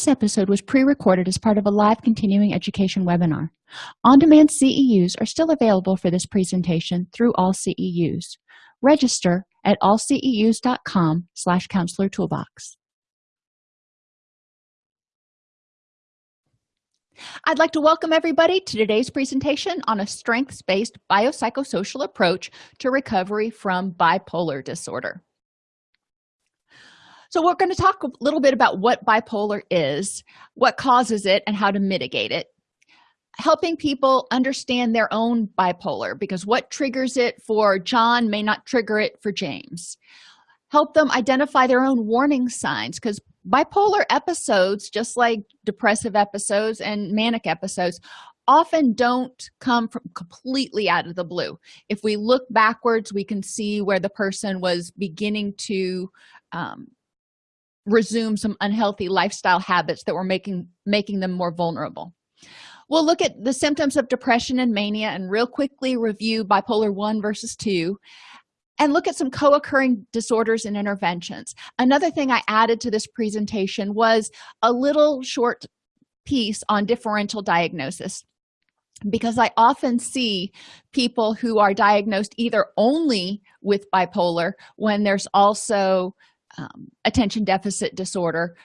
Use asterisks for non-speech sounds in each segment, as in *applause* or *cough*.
This episode was pre-recorded as part of a live continuing education webinar. On-demand CEUs are still available for this presentation through AllCEUs. Register at allceus.com slash counselor toolbox. I'd like to welcome everybody to today's presentation on a strengths-based biopsychosocial approach to recovery from bipolar disorder so we're going to talk a little bit about what bipolar is what causes it and how to mitigate it. Helping people understand their own bipolar because what triggers it for john may not trigger it for james. Help them identify their own warning signs because bipolar episodes just like depressive episodes and manic episodes often don't come from completely out of the blue. If we look backwards we can see where the person was beginning to um, resume some unhealthy lifestyle habits that were making making them more vulnerable. We'll look at the symptoms of depression and mania and real quickly review bipolar 1 versus 2 and look at some co-occurring disorders and interventions. Another thing i added to this presentation was a little short piece on differential diagnosis because i often see people who are diagnosed either only with bipolar when there's also um, attention deficit disorder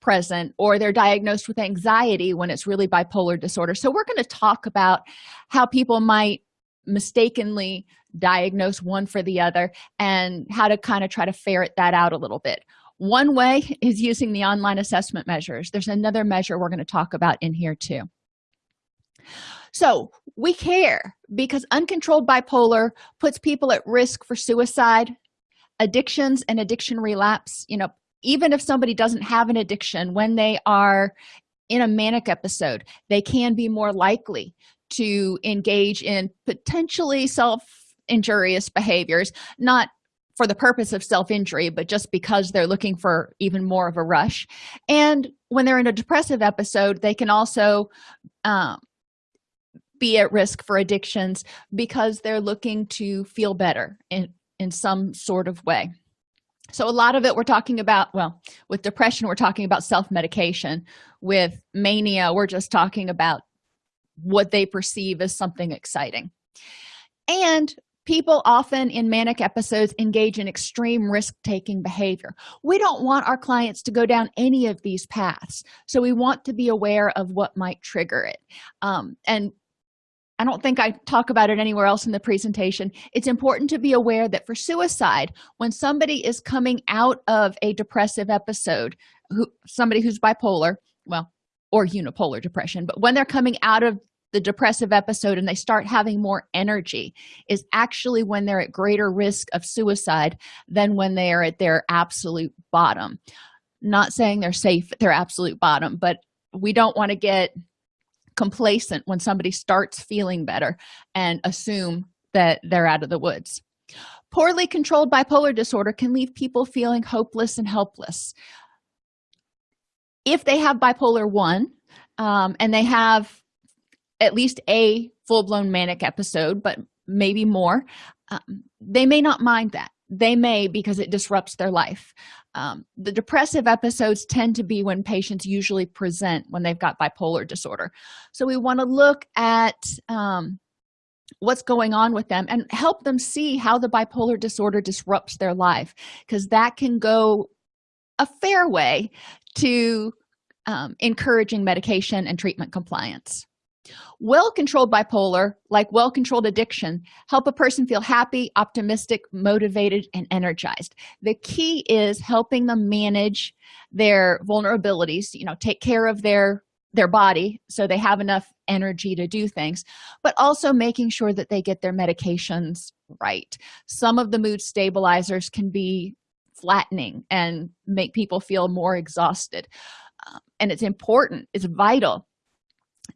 present or they're diagnosed with anxiety when it's really bipolar disorder. So we're going to talk about how people might mistakenly diagnose one for the other and how to kind of try to ferret that out a little bit. One way *laughs* is using the online assessment measures. There's another measure we're going to talk about in here too. So we care because uncontrolled bipolar puts people at risk for suicide addictions and addiction relapse you know even if somebody doesn't have an addiction when they are in a manic episode they can be more likely to engage in potentially self-injurious behaviors not for the purpose of self-injury but just because they're looking for even more of a rush. And when they're in a depressive episode they can also um, be at risk for addictions because they're looking to feel better and in some sort of way. So a lot of it we're talking about well with depression we're talking about self-medication. With mania we're just talking about what they perceive as something exciting. And people often in manic episodes engage in extreme risk-taking behavior. We don't want our clients to go down any of these paths so we want to be aware of what might trigger it. Um, and i don't think i talk about it anywhere else in the presentation. It's important to be aware that for suicide when somebody is coming out of a depressive episode who somebody who's bipolar well or unipolar depression but when they're coming out of the depressive episode and they start having more energy is actually when they're at greater risk of suicide than when they are at their absolute bottom. Not saying they're safe at their absolute bottom but we don't want to get complacent when somebody starts feeling better and assume that they're out of the woods. Poorly controlled bipolar disorder can leave people feeling hopeless and helpless. If they have bipolar 1 um, and they have at least a full-blown manic episode but maybe more um, they may not mind that they may because it disrupts their life. Um, the depressive episodes tend to be when patients usually present when they've got bipolar disorder. So we want to look at um, what's going on with them and help them see how the bipolar disorder disrupts their life because that can go a fair way to um, encouraging medication and treatment compliance well-controlled bipolar like well-controlled addiction help a person feel happy optimistic motivated and energized. The key is helping them manage their vulnerabilities you know take care of their their body so they have enough energy to do things but also making sure that they get their medications right. Some of the mood stabilizers can be flattening and make people feel more exhausted um, and it's important it's vital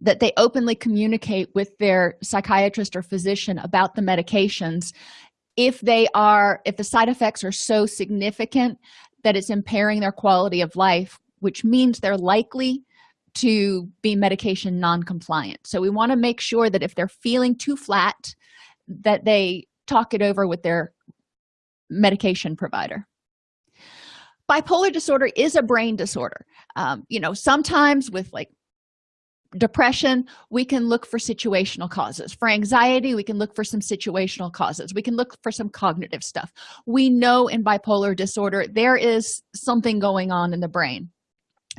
that they openly communicate with their psychiatrist or physician about the medications if they are if the side effects are so significant that it's impairing their quality of life which means they're likely to be medication non-compliant. So we want to make sure that if they're feeling too flat that they talk it over with their medication provider. Bipolar disorder is a brain disorder. Um, you know sometimes with like depression we can look for situational causes. For anxiety we can look for some situational causes. We can look for some cognitive stuff. We know in bipolar disorder there is something going on in the brain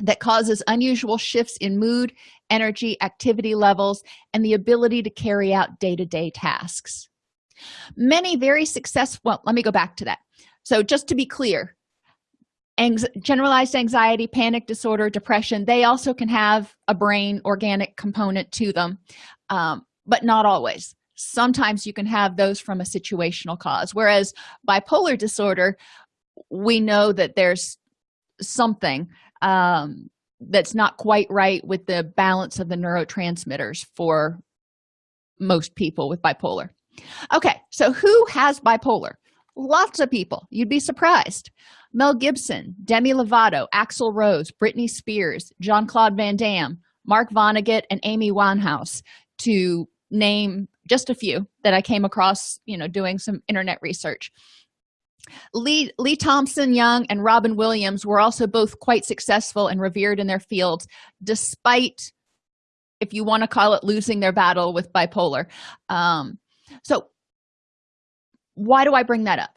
that causes unusual shifts in mood energy activity levels and the ability to carry out day-to-day -day tasks. Many very successful well, let me go back to that. So just to be clear generalized anxiety panic disorder depression they also can have a brain organic component to them um, but not always. Sometimes you can have those from a situational cause whereas bipolar disorder we know that there's something um, that's not quite right with the balance of the neurotransmitters for most people with bipolar. Okay so who has bipolar lots of people. You'd be surprised. Mel gibson demi lovato axl rose britney spears jean claude van damme mark vonnegut and amy winehouse to name just a few that i came across you know doing some internet research. Lee lee thompson young and robin williams were also both quite successful and revered in their fields despite if you want to call it losing their battle with bipolar. Um, so why do i bring that up?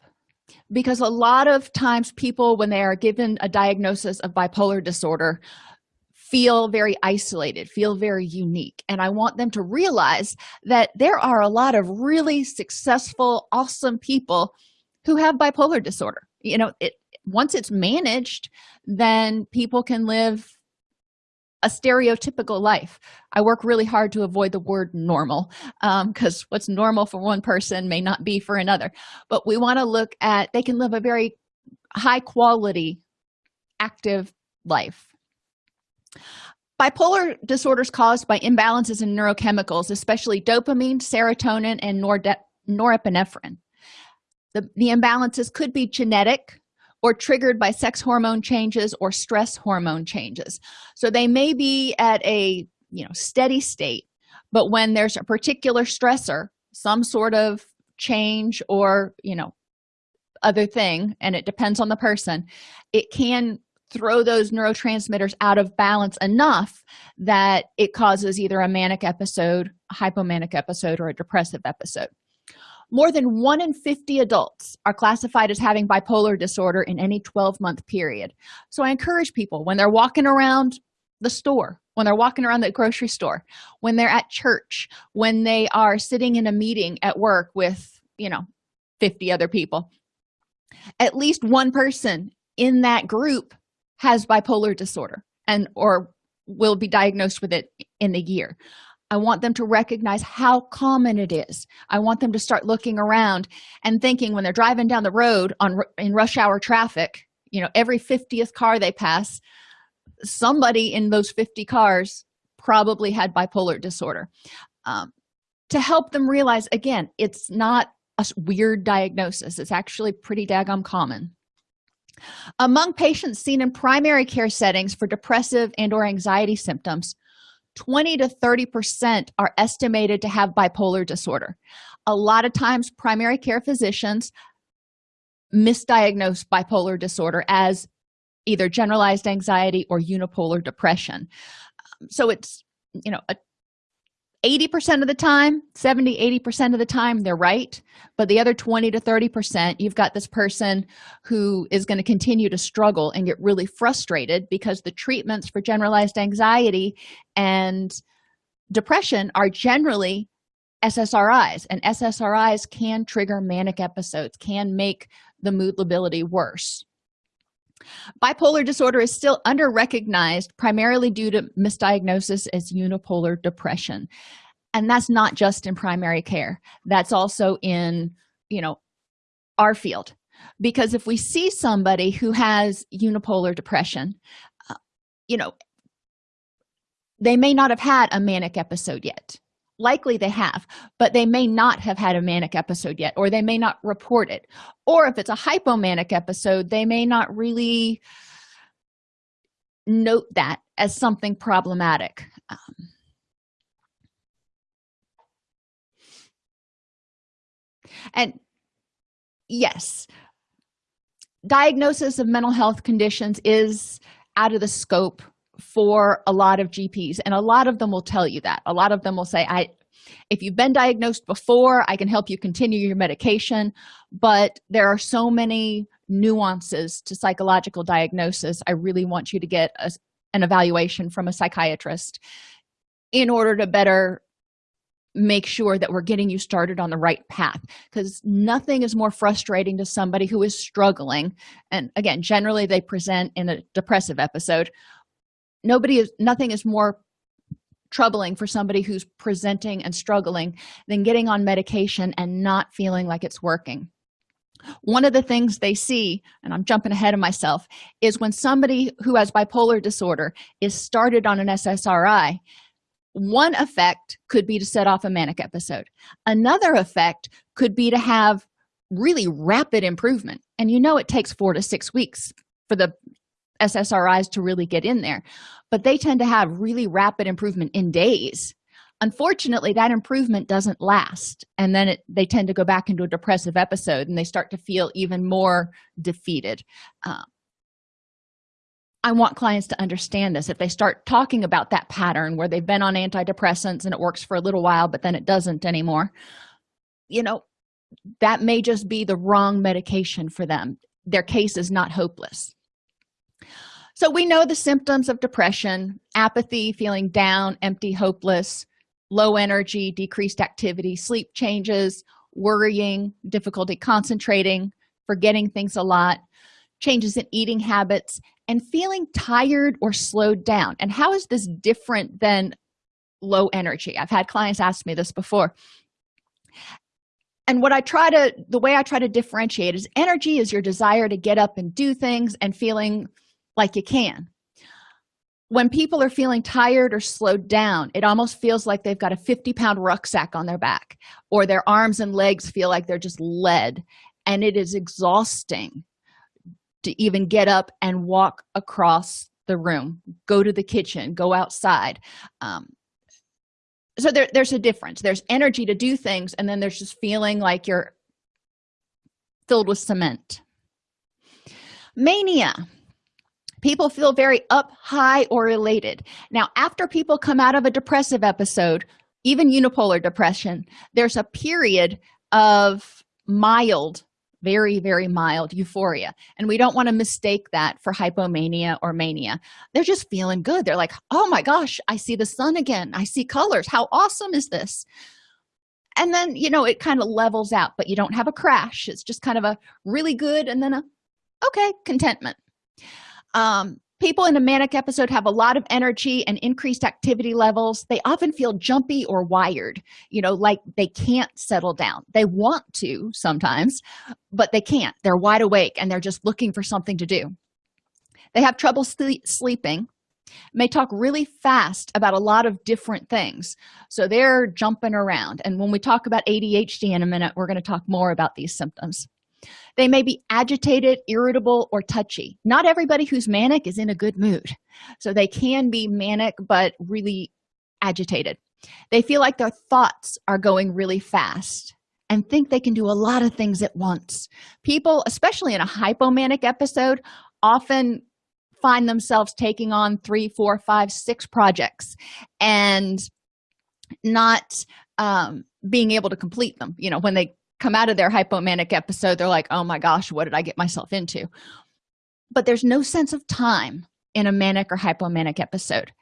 Because a lot of times people when they are given a diagnosis of bipolar disorder feel very isolated feel very unique. And i want them to realize that there are a lot of really successful awesome people who have bipolar disorder. You know it once it's managed then people can live a stereotypical life. I work really hard to avoid the word normal because um, what's normal for one person may not be for another. But we want to look at they can live a very high quality active life. Bipolar disorders caused by imbalances in neurochemicals especially dopamine serotonin and norepinephrine. The, the imbalances could be genetic or triggered by sex hormone changes or stress hormone changes. So they may be at a you know steady state but when there's a particular stressor some sort of change or you know other thing and it depends on the person it can throw those neurotransmitters out of balance enough that it causes either a manic episode a hypomanic episode or a depressive episode more than 1 in 50 adults are classified as having bipolar disorder in any 12-month period. So i encourage people when they're walking around the store when they're walking around the grocery store when they're at church when they are sitting in a meeting at work with you know 50 other people at least one person in that group has bipolar disorder and or will be diagnosed with it in the year i want them to recognize how common it is. I want them to start looking around and thinking when they're driving down the road on in rush hour traffic you know every 50th car they pass somebody in those 50 cars probably had bipolar disorder. Um, to help them realize again it's not a weird diagnosis. It's actually pretty daggum common. Among patients seen in primary care settings for depressive and or anxiety symptoms 20 to 30 percent are estimated to have bipolar disorder. A lot of times primary care physicians misdiagnose bipolar disorder as either generalized anxiety or unipolar depression. So it's you know a 80 percent of the time 70 80 percent of the time they're right. But the other 20 to 30 percent you've got this person who is going to continue to struggle and get really frustrated because the treatments for generalized anxiety and depression are generally ssris and ssris can trigger manic episodes can make the mood lability worse bipolar disorder is still under recognized primarily due to misdiagnosis as unipolar depression. And that's not just in primary care. That's also in you know our field. Because if we see somebody who has unipolar depression uh, you know they may not have had a manic episode yet likely they have but they may not have had a manic episode yet or they may not report it. Or if it's a hypomanic episode they may not really note that as something problematic. Um, and yes diagnosis of mental health conditions is out of the scope for a lot of gps and a lot of them will tell you that. A lot of them will say i if you've been diagnosed before i can help you continue your medication. But there are so many nuances to psychological diagnosis. I really want you to get a, an evaluation from a psychiatrist in order to better make sure that we're getting you started on the right path because nothing is more frustrating to somebody who is struggling. And again generally they present in a depressive episode nobody is nothing is more troubling for somebody who's presenting and struggling than getting on medication and not feeling like it's working. One of the things they see and i'm jumping ahead of myself is when somebody who has bipolar disorder is started on an ssri one effect could be to set off a manic episode. Another effect could be to have really rapid improvement. And you know it takes four to six weeks for the ssris to really get in there. But they tend to have really rapid improvement in days. Unfortunately that improvement doesn't last and then it, they tend to go back into a depressive episode and they start to feel even more defeated. Um, i want clients to understand this. If they start talking about that pattern where they've been on antidepressants and it works for a little while but then it doesn't anymore you know that may just be the wrong medication for them. Their case is not hopeless so we know the symptoms of depression apathy feeling down empty hopeless low energy decreased activity sleep changes worrying difficulty concentrating forgetting things a lot changes in eating habits and feeling tired or slowed down. And how is this different than low energy? I've had clients ask me this before. And what i try to the way i try to differentiate is energy is your desire to get up and do things and feeling like you can. When people are feeling tired or slowed down it almost feels like they've got a 50 pound rucksack on their back or their arms and legs feel like they're just lead and it is exhausting to even get up and walk across the room. Go to the kitchen go outside um, so there, there's a difference. There's energy to do things and then there's just feeling like you're filled with cement. Mania people feel very up high or elated. Now after people come out of a depressive episode even unipolar depression there's a period of mild very very mild euphoria. And we don't want to mistake that for hypomania or mania. They're just feeling good. They're like oh my gosh i see the sun again. I see colors. How awesome is this? And then you know it kind of levels out but you don't have a crash. It's just kind of a really good and then a okay contentment um, people in a manic episode have a lot of energy and increased activity levels. They often feel jumpy or wired you know like they can't settle down. They want to sometimes but they can't. They're wide awake and they're just looking for something to do. They have trouble sleep sleeping may talk really fast about a lot of different things. So they're jumping around. And when we talk about adhd in a minute we're going to talk more about these symptoms they may be agitated irritable or touchy. Not everybody who's manic is in a good mood. So they can be manic but really agitated. They feel like their thoughts are going really fast and think they can do a lot of things at once. People especially in a hypomanic episode often find themselves taking on three four five six projects and not um, being able to complete them. You know when they come out of their hypomanic episode they're like oh my gosh what did i get myself into? But there's no sense of time in a manic or hypomanic episode.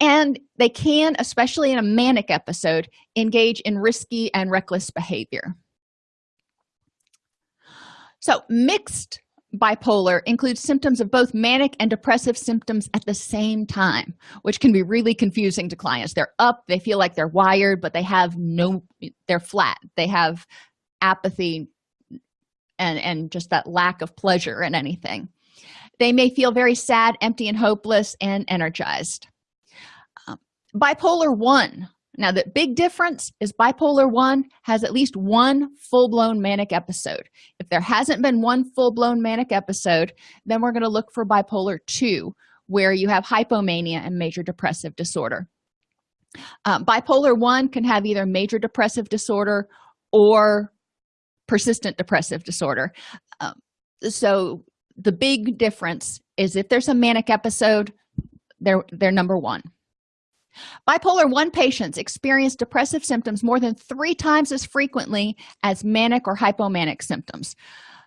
And they can especially in a manic episode engage in risky and reckless behavior. So mixed bipolar includes symptoms of both manic and depressive symptoms at the same time which can be really confusing to clients. They're up they feel like they're wired but they have no they're flat. They have apathy and and just that lack of pleasure in anything. They may feel very sad empty and hopeless and energized. Um, bipolar 1 now the big difference is bipolar 1 has at least one full-blown manic episode. If there hasn't been one full-blown manic episode then we're going to look for bipolar 2 where you have hypomania and major depressive disorder. Um, bipolar 1 can have either major depressive disorder or persistent depressive disorder. Um, so the big difference is if there's a manic episode they're they're number one. Bipolar 1 patients experience depressive symptoms more than three times as frequently as manic or hypomanic symptoms.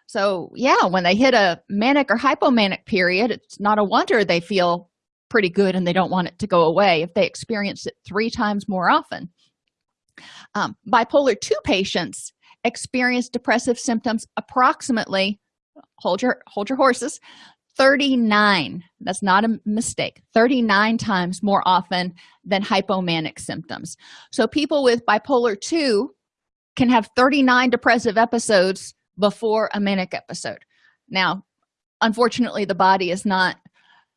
So yeah when they hit a manic or hypomanic period it's not a wonder they feel pretty good and they don't want it to go away if they experience it three times more often. Um, bipolar 2 patients experience depressive symptoms approximately hold your hold your horses 39 that's not a mistake 39 times more often than hypomanic symptoms. So people with bipolar 2 can have 39 depressive episodes before a manic episode. Now unfortunately the body is not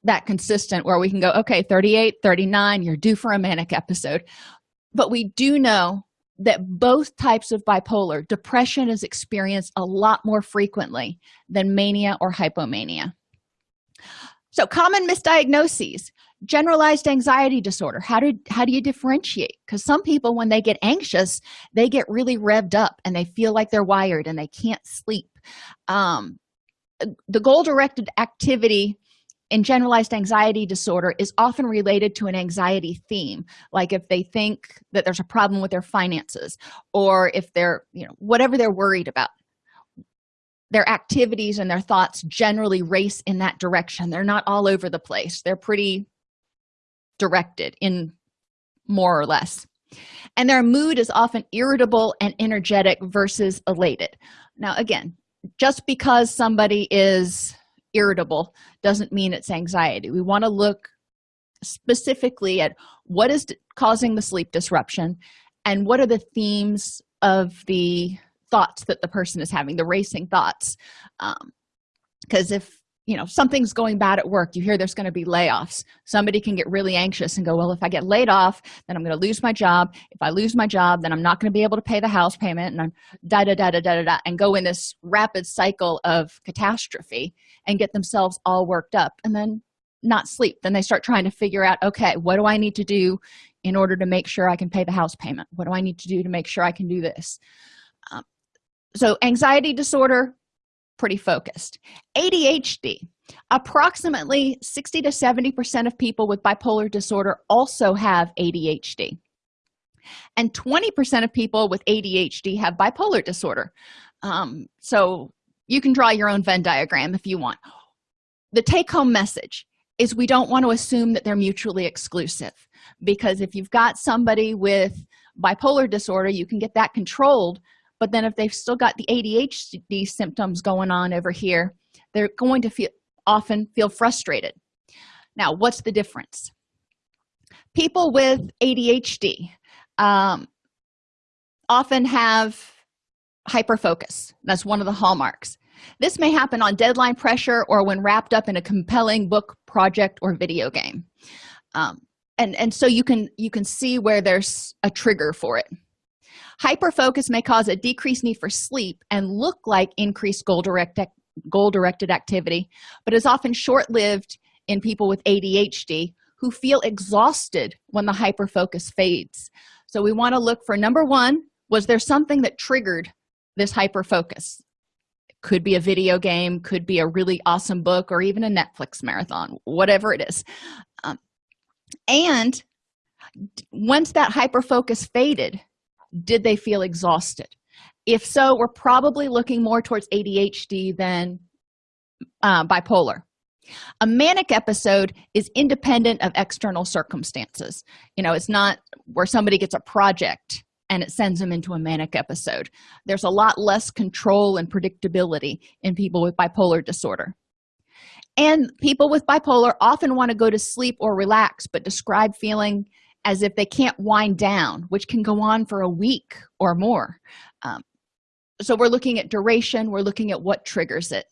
that consistent where we can go okay 38 39 you're due for a manic episode. But we do know that both types of bipolar depression is experienced a lot more frequently than mania or hypomania. So common misdiagnoses generalized anxiety disorder. How do how do you differentiate? Because some people when they get anxious they get really revved up and they feel like they're wired and they can't sleep. Um, the goal directed activity in generalized anxiety disorder is often related to an anxiety theme. Like if they think that there's a problem with their finances or if they're you know whatever they're worried about their activities and their thoughts generally race in that direction. They're not all over the place. They're pretty directed in more or less. And their mood is often irritable and energetic versus elated. Now again just because somebody is irritable doesn't mean it's anxiety. We want to look specifically at what is causing the sleep disruption and what are the themes of the thoughts that the person is having the racing thoughts. Because um, if you know something's going bad at work you hear there's going to be layoffs. Somebody can get really anxious and go well if i get laid off then i'm going to lose my job. If i lose my job then i'm not going to be able to pay the house payment and i'm da da da da da da and go in this rapid cycle of catastrophe and get themselves all worked up and then not sleep. Then they start trying to figure out okay what do i need to do in order to make sure i can pay the house payment? What do i need to do to make sure i can do this? Um, so anxiety disorder pretty focused. Adhd approximately 60 to 70 percent of people with bipolar disorder also have adhd and 20 percent of people with adhd have bipolar disorder. Um, so you can draw your own venn diagram if you want. The take-home message is we don't want to assume that they're mutually exclusive because if you've got somebody with bipolar disorder you can get that controlled but then if they've still got the adhd symptoms going on over here they're going to feel often feel frustrated. Now what's the difference? People with adhd um, often have hyperfocus. That's one of the hallmarks. This may happen on deadline pressure or when wrapped up in a compelling book project or video game. Um, and and so you can you can see where there's a trigger for it hyperfocus may cause a decreased need for sleep and look like increased goal directed goal directed activity but is often short-lived in people with adhd who feel exhausted when the hyperfocus fades. So we want to look for number one was there something that triggered this hyperfocus? Could be a video game could be a really awesome book or even a netflix marathon whatever it is. Um, and once that hyperfocus faded did they feel exhausted? If so we're probably looking more towards adhd than uh, bipolar. A manic episode is independent of external circumstances. You know it's not where somebody gets a project and it sends them into a manic episode. There's a lot less control and predictability in people with bipolar disorder. And people with bipolar often want to go to sleep or relax but describe feeling as if they can't wind down which can go on for a week or more. Um, so we're looking at duration we're looking at what triggers it.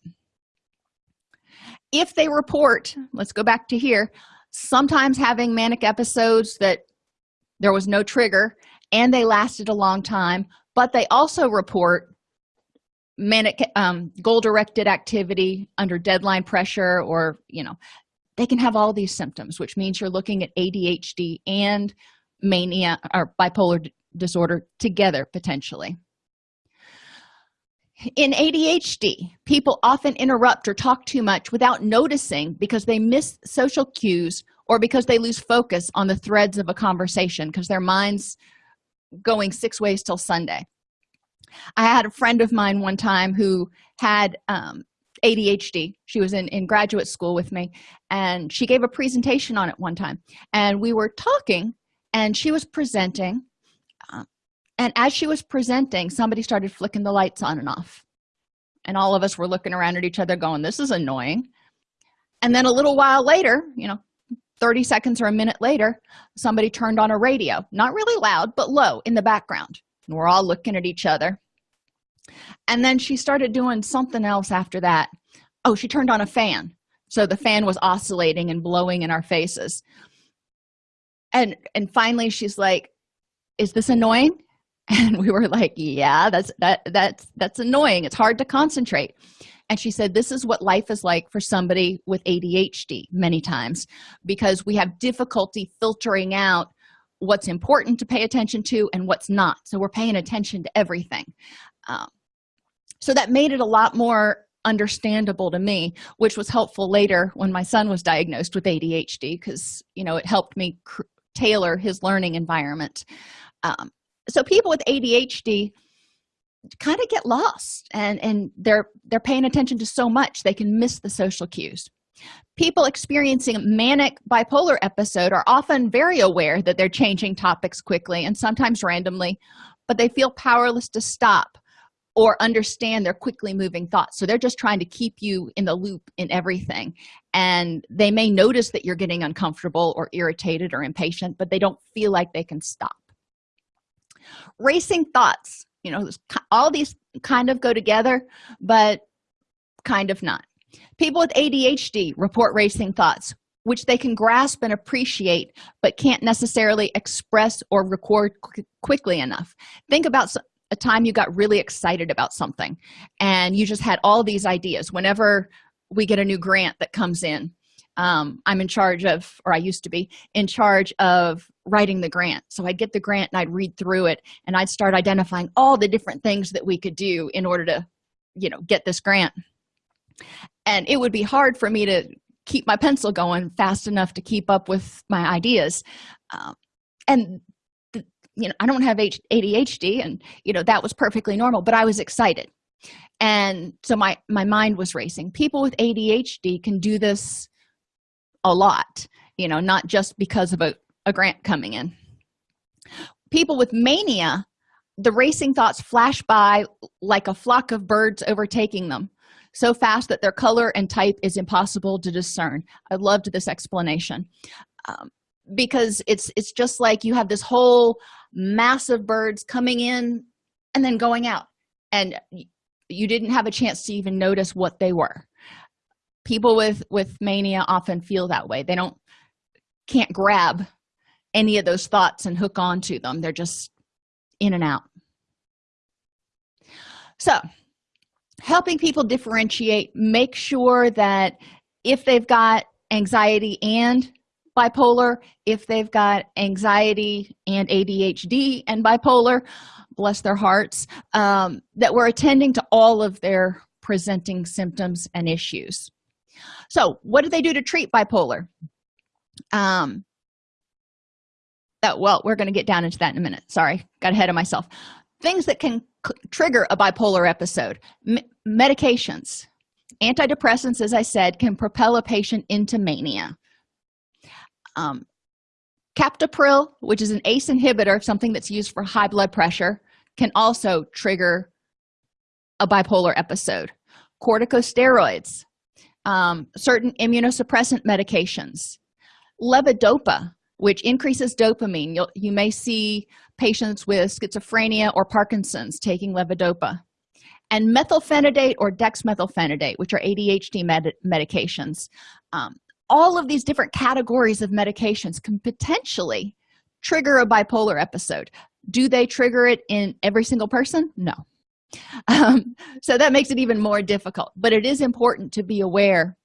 If they report let's go back to here sometimes having manic episodes that there was no trigger and they lasted a long time but they also report manic um, goal directed activity under deadline pressure or you know they can have all these symptoms which means you're looking at adhd and mania or bipolar disorder together potentially. In adhd people often interrupt or talk too much without noticing because they miss social cues or because they lose focus on the threads of a conversation because their minds going six ways till sunday. I had a friend of mine one time who had um, adhd she was in in graduate school with me and she gave a presentation on it one time. And we were talking and she was presenting uh, and as she was presenting somebody started flicking the lights on and off. And all of us were looking around at each other going this is annoying. And then a little while later you know 30 seconds or a minute later somebody turned on a radio. Not really loud but low in the background. And we're all looking at each other and then she started doing something else after that. Oh she turned on a fan. So the fan was oscillating and blowing in our faces. And and finally she's like is this annoying? *laughs* And we were like yeah that's that that's that's annoying. It's hard to concentrate. And she said this is what life is like for somebody with adhd many times because we have difficulty filtering out what's important to pay attention to and what's not. So we're paying attention to everything. Um, so that made it a lot more understandable to me which was helpful later when my son was diagnosed with adhd because you know it helped me tailor his learning environment. Um, so people with adhd kind of get lost and and they're they're paying attention to so much they can miss the social cues. People experiencing a manic bipolar episode are often very aware that they're changing topics quickly and sometimes randomly but they feel powerless to stop or understand their quickly moving thoughts. So they're just trying to keep you in the loop in everything. And they may notice that you're getting uncomfortable or irritated or impatient but they don't feel like they can stop. Racing thoughts. You know all these kind of go together but kind of not. People with adhd report racing thoughts which they can grasp and appreciate but can't necessarily express or record qu quickly enough. Think about a time you got really excited about something and you just had all these ideas. Whenever we get a new grant that comes in um, i'm in charge of or i used to be in charge of writing the grant. So i'd get the grant and i'd read through it and i'd start identifying all the different things that we could do in order to you know get this grant. And it would be hard for me to keep my pencil going fast enough to keep up with my ideas um, and you know i don't have adhd and you know that was perfectly normal but i was excited. And so my my mind was racing. People with adhd can do this a lot you know not just because of a, a grant coming in. People with mania the racing thoughts flash by like a flock of birds overtaking them so fast that their color and type is impossible to discern. I loved this explanation um, because it's it's just like you have this whole mass of birds coming in and then going out. And you didn't have a chance to even notice what they were. People with with mania often feel that way. They don't can't grab any of those thoughts and hook on to them. They're just in and out. So helping people differentiate make sure that if they've got anxiety and bipolar if they've got anxiety and adhd and bipolar bless their hearts um, that we're attending to all of their presenting symptoms and issues. So what do they do to treat bipolar? Um that well we're going to get down into that in a minute. Sorry got ahead of myself. Things that can trigger a bipolar episode. M medications. Antidepressants as i said can propel a patient into mania um, captopril which is an ace inhibitor something that's used for high blood pressure can also trigger a bipolar episode. Corticosteroids um, certain immunosuppressant medications. Levodopa which increases dopamine. You'll, you may see patients with schizophrenia or parkinson's taking levodopa. And methylphenidate or dexmethylphenidate which are adhd med medications. Um, all of these different categories of medications can potentially trigger a bipolar episode. Do they trigger it in every single person? No. *laughs* Um, so that makes it even more difficult. But it is important to be aware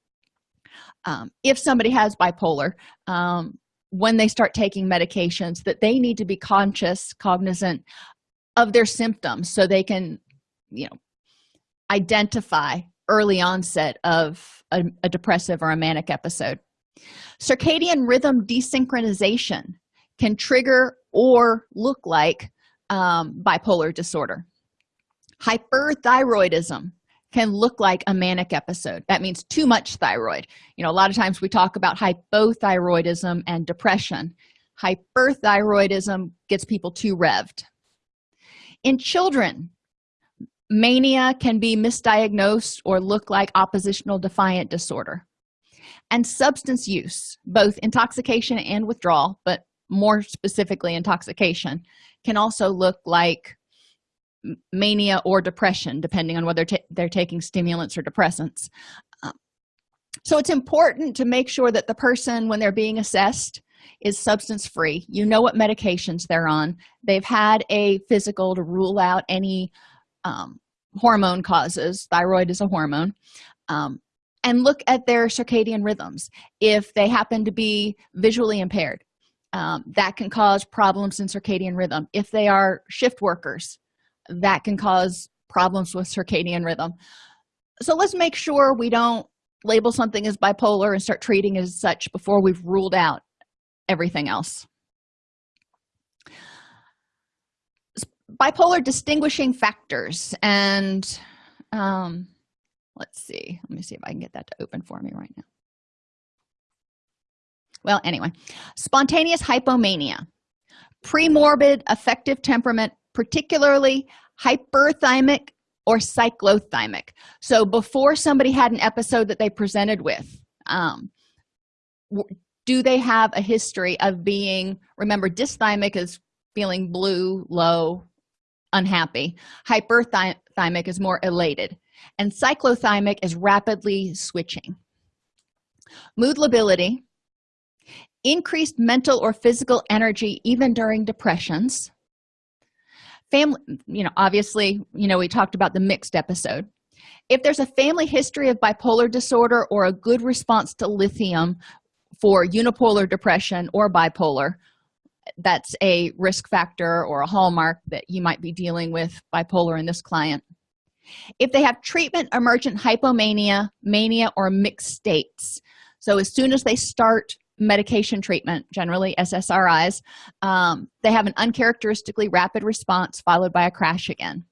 um, if somebody has bipolar um, when they start taking medications that they need to be conscious cognizant of their symptoms so they can you know identify early onset of a, a depressive or a manic episode. Circadian rhythm desynchronization can trigger or look like um, bipolar disorder. Hyperthyroidism can look like a manic episode. That means too much thyroid. You know a lot of times we talk about hypothyroidism and depression. Hyperthyroidism gets people too revved. In children mania can be misdiagnosed or look like oppositional defiant disorder. And substance use both intoxication and withdrawal but more specifically intoxication can also look like mania or depression depending on whether they're taking stimulants or depressants. Um, so it's important to make sure that the person when they're being assessed is substance free you know what medications they're on. They've had a physical to rule out any um, hormone causes. Thyroid is a hormone. Um, and look at their circadian rhythms. If they happen to be visually impaired um, that can cause problems in circadian rhythm. If they are shift workers that can cause problems with circadian rhythm. So let's make sure we don't label something as bipolar and start treating as such before we've ruled out everything else bipolar distinguishing factors. And um let's see. Let me see if i can get that to open for me right now. Well anyway. Spontaneous hypomania. Premorbid affective temperament particularly hyperthymic or cyclothymic. So before somebody had an episode that they presented with um, do they have a history of being remember dysthymic is feeling blue low unhappy. Hyperthymic is more elated. And cyclothymic is rapidly switching. Mood lability. Increased mental or physical energy even during depressions. Family you know obviously you know we talked about the mixed episode. If there's a family history of bipolar disorder or a good response to lithium for unipolar depression or bipolar that's a risk factor or a hallmark that you might be dealing with bipolar in this client. If they have treatment emergent hypomania mania or mixed states so as soon as they start medication treatment generally ssris um, they have an uncharacteristically rapid response followed by a crash again.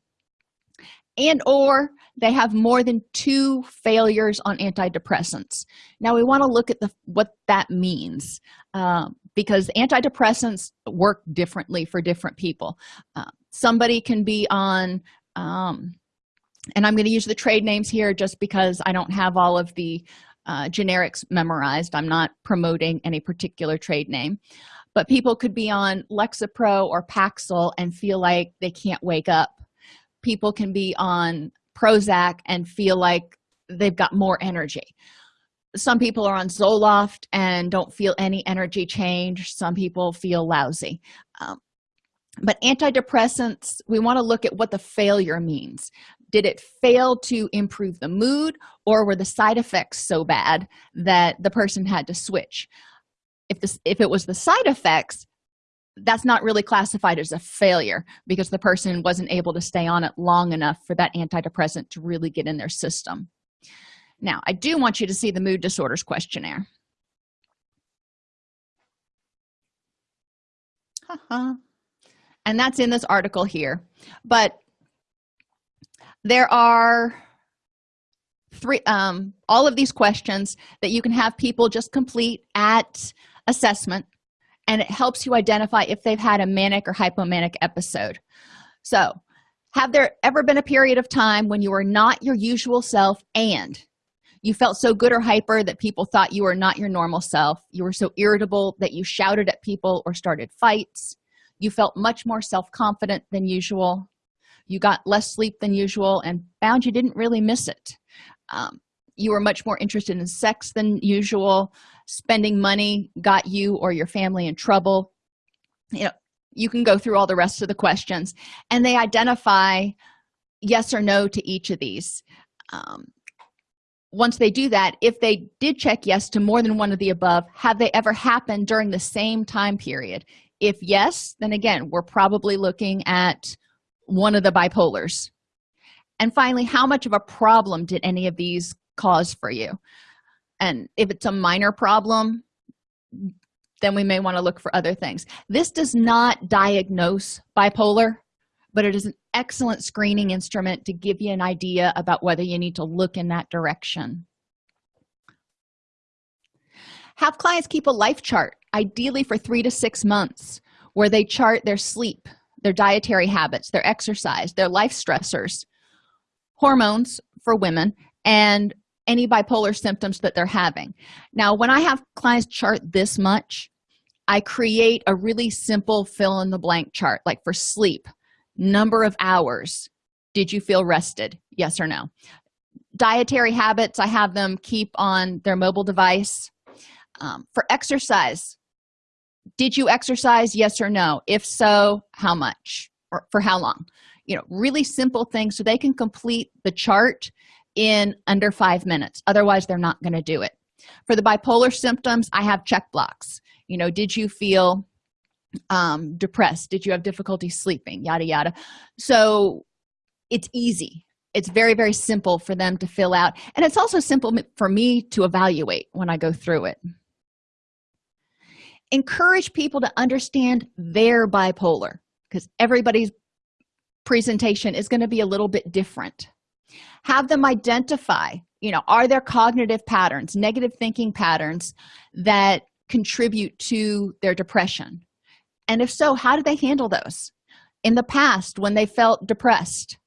And or they have more than two failures on antidepressants. Now we want to look at the what that means. Um, because antidepressants work differently for different people. Uh, somebody can be on um, and i'm going to use the trade names here just because i don't have all of the uh, generics memorized. I'm not promoting any particular trade name. But people could be on lexapro or paxil and feel like they can't wake up. People can be on prozac and feel like they've got more energy some people are on zoloft and don't feel any energy change. Some people feel lousy. Um, but antidepressants we want to look at what the failure means. Did it fail to improve the mood or were the side effects so bad that the person had to switch? If this if it was the side effects that's not really classified as a failure because the person wasn't able to stay on it long enough for that antidepressant to really get in their system now i do want you to see the mood disorders questionnaire. And that's in this article here. But there are three um all of these questions that you can have people just complete at assessment and it helps you identify if they've had a manic or hypomanic episode. So have there ever been a period of time when you were not your usual self and you felt so good or hyper that people thought you were not your normal self. You were so irritable that you shouted at people or started fights. You felt much more self-confident than usual. You got less sleep than usual and found you didn't really miss it. Um, you were much more interested in sex than usual. Spending money got you or your family in trouble. You know you can go through all the rest of the questions and they identify yes or no to each of these. Um, once they do that if they did check yes to more than one of the above have they ever happened during the same time period? If yes then again we're probably looking at one of the bipolars. And finally how much of a problem did any of these cause for you? And if it's a minor problem then we may want to look for other things. This does not diagnose bipolar but it is an excellent screening instrument to give you an idea about whether you need to look in that direction. Have clients keep a life chart ideally for three to six months where they chart their sleep their dietary habits their exercise their life stressors hormones for women and any bipolar symptoms that they're having. Now when i have clients chart this much i create a really simple fill in the blank chart like for sleep number of hours did you feel rested? Yes or no? Dietary habits i have them keep on their mobile device. Um, for exercise did you exercise? Yes or no? If so how much? Or for how long? You know really simple things so they can complete the chart in under five minutes. Otherwise they're not going to do it. For the bipolar symptoms i have check blocks. You know did you feel um depressed. Did you have difficulty sleeping? Yada yada. So it's easy. It's very very simple for them to fill out. And it's also simple for me to evaluate when i go through it. Encourage people to understand their bipolar because everybody's presentation is going to be a little bit different. Have them identify you know are there cognitive patterns negative thinking patterns that contribute to their depression and if so how do they handle those? In the past when they felt depressed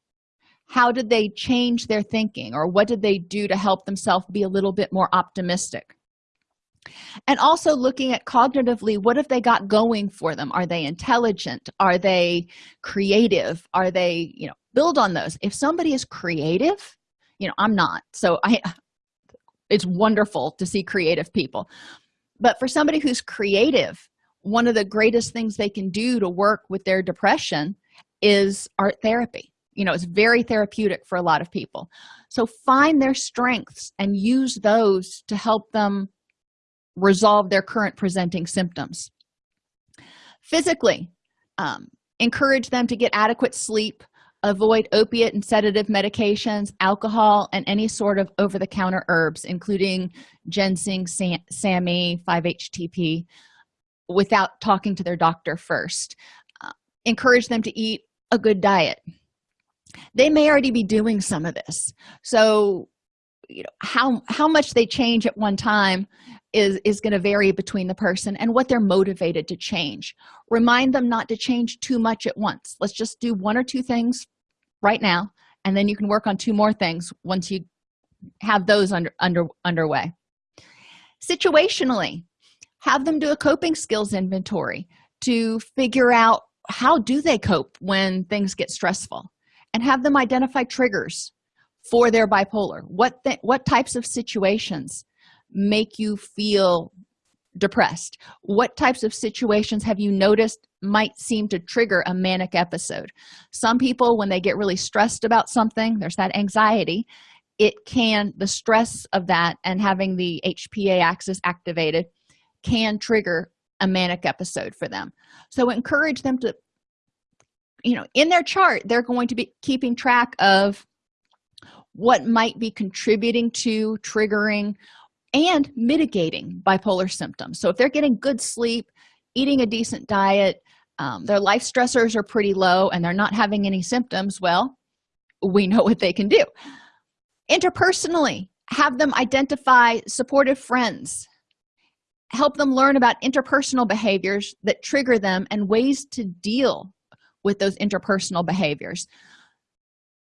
how did they change their thinking? Or what did they do to help themselves be a little bit more optimistic? And also looking at cognitively what have they got going for them? Are they intelligent? Are they creative? Are they you know build on those. If somebody is creative you know i'm not. So i it's wonderful to see creative people. But for somebody who's creative one of the greatest things they can do to work with their depression is art therapy. You know it's very therapeutic for a lot of people. So find their strengths and use those to help them resolve their current presenting symptoms. Physically um, encourage them to get adequate sleep avoid opiate and sedative medications alcohol and any sort of over-the-counter herbs including ginseng sam SAMe 5-htp without talking to their doctor first. Uh, encourage them to eat a good diet. They may already be doing some of this. So you know how how much they change at one time is is going to vary between the person and what they're motivated to change. Remind them not to change too much at once. Let's just do one or two things right now and then you can work on two more things once you have those under under underway. Situationally have them do a coping skills inventory to figure out how do they cope when things get stressful and have them identify triggers for their bipolar. What what types of situations make you feel depressed? What types of situations have you noticed might seem to trigger a manic episode? Some people when they get really stressed about something there's that anxiety it can the stress of that and having the hpa axis activated can trigger a manic episode for them. So encourage them to you know in their chart they're going to be keeping track of what might be contributing to triggering and mitigating bipolar symptoms. So if they're getting good sleep eating a decent diet um, their life stressors are pretty low and they're not having any symptoms well we know what they can do. Interpersonally have them identify supportive friends help them learn about interpersonal behaviors that trigger them and ways to deal with those interpersonal behaviors.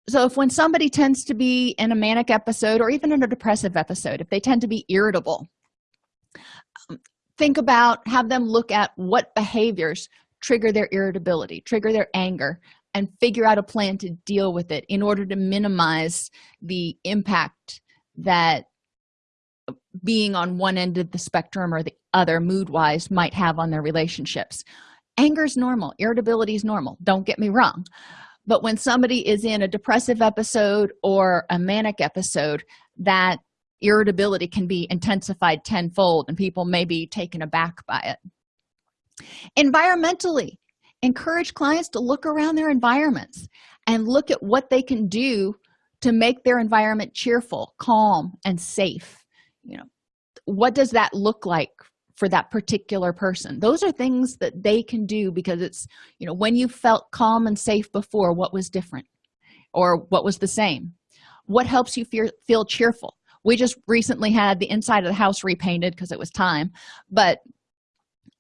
So if when somebody tends to be in a manic episode or even in a depressive episode if they tend to be irritable um, think about have them look at what behaviors trigger their irritability trigger their anger and figure out a plan to deal with it in order to minimize the impact that being on one end of the spectrum or the other mood wise might have on their relationships. Anger is normal irritability is normal don't get me wrong. But when somebody is in a depressive episode or a manic episode that irritability can be intensified tenfold and people may be taken aback by it. Environmentally encourage clients to look around their environments and look at what they can do to make their environment cheerful calm and safe you know what does that look like for that particular person? Those are things that they can do because it's you know when you felt calm and safe before what was different or what was the same? What helps you feel, feel cheerful? We just recently had the inside of the house repainted because it was time but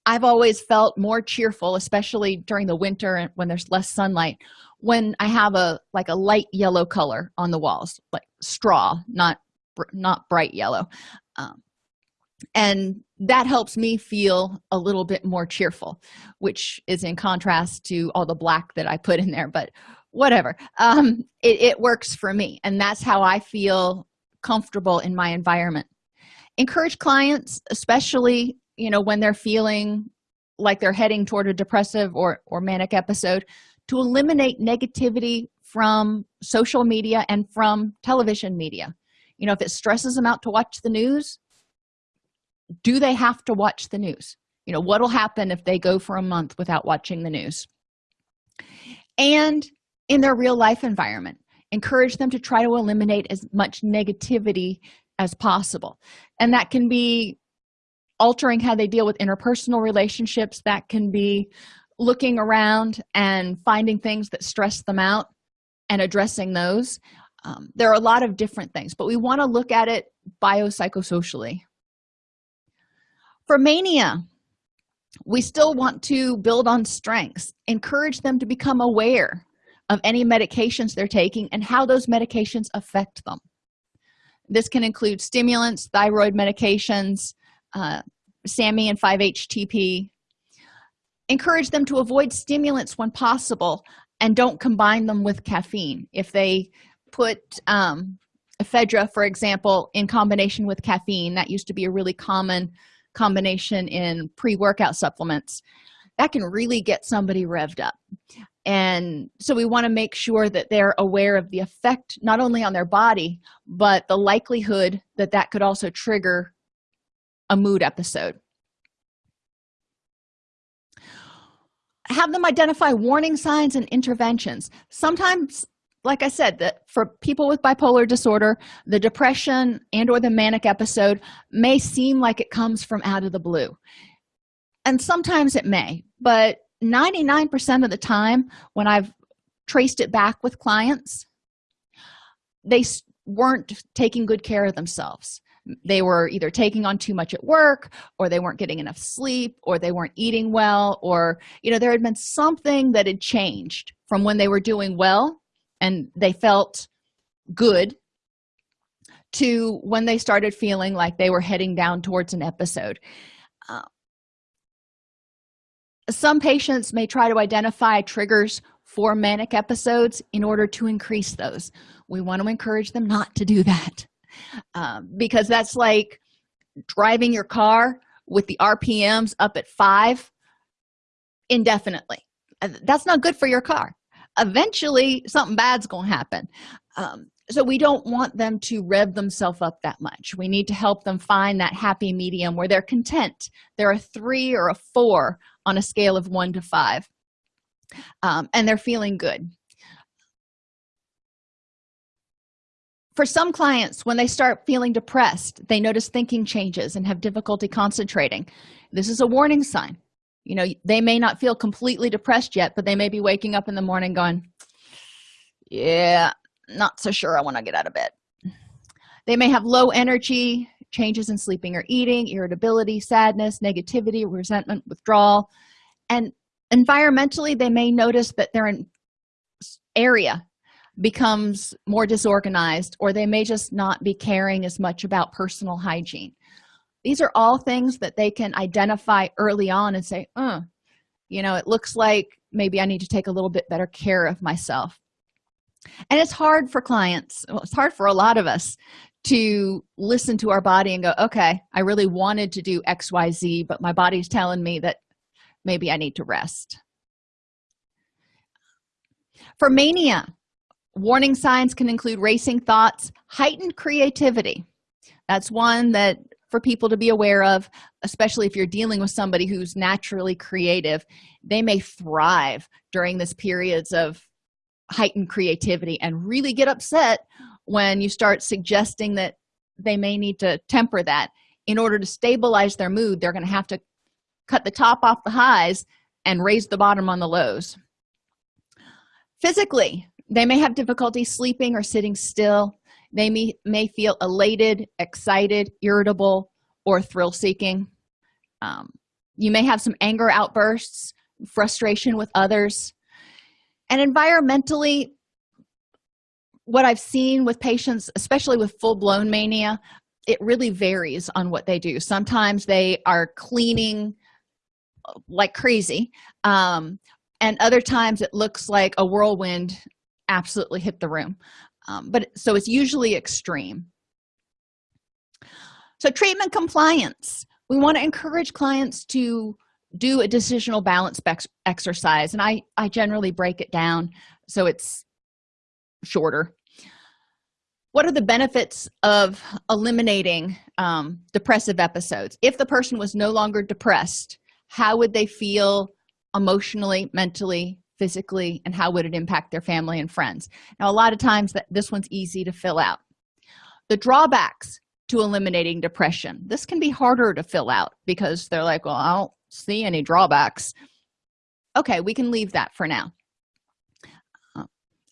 i've always felt more cheerful especially during the winter and when there's less sunlight when i have a like a light yellow color on the walls like straw not not bright yellow um, and that helps me feel a little bit more cheerful which is in contrast to all the black that i put in there but whatever um it, it works for me and that's how i feel comfortable in my environment. Encourage clients especially you know when they're feeling like they're heading toward a depressive or or manic episode to eliminate negativity from social media and from television media you know if it stresses them out to watch the news do they have to watch the news? You know what'll happen if they go for a month without watching the news? And in their real life environment encourage them to try to eliminate as much negativity as possible. And that can be altering how they deal with interpersonal relationships. That can be looking around and finding things that stress them out and addressing those um, there are a lot of different things but we want to look at it biopsychosocially. For mania we still want to build on strengths encourage them to become aware of any medications they're taking and how those medications affect them. This can include stimulants thyroid medications uh, and 5-HTP encourage them to avoid stimulants when possible and don't combine them with caffeine. If they put um, ephedra for example in combination with caffeine. That used to be a really common combination in pre-workout supplements. That can really get somebody revved up. And so we want to make sure that they're aware of the effect not only on their body but the likelihood that that could also trigger a mood episode. Have them identify warning signs and interventions. Sometimes like i said that for people with bipolar disorder the depression and or the manic episode may seem like it comes from out of the blue. And sometimes it may but 99 percent of the time when i've traced it back with clients they weren't taking good care of themselves. They were either taking on too much at work or they weren't getting enough sleep or they weren't eating well or you know there had been something that had changed from when they were doing well and they felt good to when they started feeling like they were heading down towards an episode. Uh, some patients may try to identify triggers for manic episodes in order to increase those. We want to encourage them not to do that um, because that's like driving your car with the rpms up at five indefinitely. That's not good for your car eventually something bad's gonna happen. Um, so we don't want them to rev themselves up that much. We need to help them find that happy medium where they're content. They're a three or a four on a scale of one to five um, and they're feeling good. For some clients when they start feeling depressed they notice thinking changes and have difficulty concentrating. This is a warning sign you know they may not feel completely depressed yet but they may be waking up in the morning going yeah not so sure i want to get out of bed. They may have low energy changes in sleeping or eating irritability sadness negativity resentment withdrawal. And environmentally they may notice that their area becomes more disorganized or they may just not be caring as much about personal hygiene these are all things that they can identify early on and say uh you know it looks like maybe i need to take a little bit better care of myself. And it's hard for clients well, it's hard for a lot of us to listen to our body and go okay i really wanted to do xyz but my body's telling me that maybe i need to rest. For mania warning signs can include racing thoughts heightened creativity. That's one that for people to be aware of especially if you're dealing with somebody who's naturally creative they may thrive during this periods of heightened creativity and really get upset when you start suggesting that they may need to temper that. In order to stabilize their mood they're going to have to cut the top off the highs and raise the bottom on the lows. Physically they may have difficulty sleeping or sitting still they may, may feel elated excited irritable or thrill seeking. Um, you may have some anger outbursts frustration with others. And environmentally what i've seen with patients especially with full-blown mania it really varies on what they do. Sometimes they are cleaning like crazy um, and other times it looks like a whirlwind absolutely hit the room um, but so it's usually extreme. So treatment compliance. We want to encourage clients to do a decisional balance exercise and i i generally break it down so it's shorter. What are the benefits of eliminating um, depressive episodes? If the person was no longer depressed how would they feel emotionally mentally physically and how would it impact their family and friends. Now a lot of times that this one's easy to fill out. The drawbacks to eliminating depression. This can be harder to fill out because they're like well i don't see any drawbacks. Okay we can leave that for now. Uh,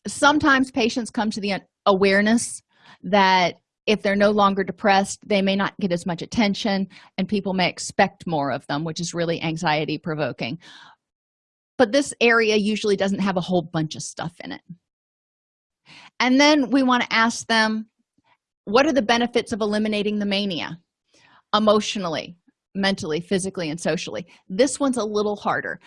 sometimes patients come to the awareness that if they're no longer depressed they may not get as much attention and people may expect more of them which is really anxiety provoking but this area usually doesn't have a whole bunch of stuff in it. And then we want to ask them what are the benefits of eliminating the mania? Emotionally mentally physically and socially. This one's a little harder.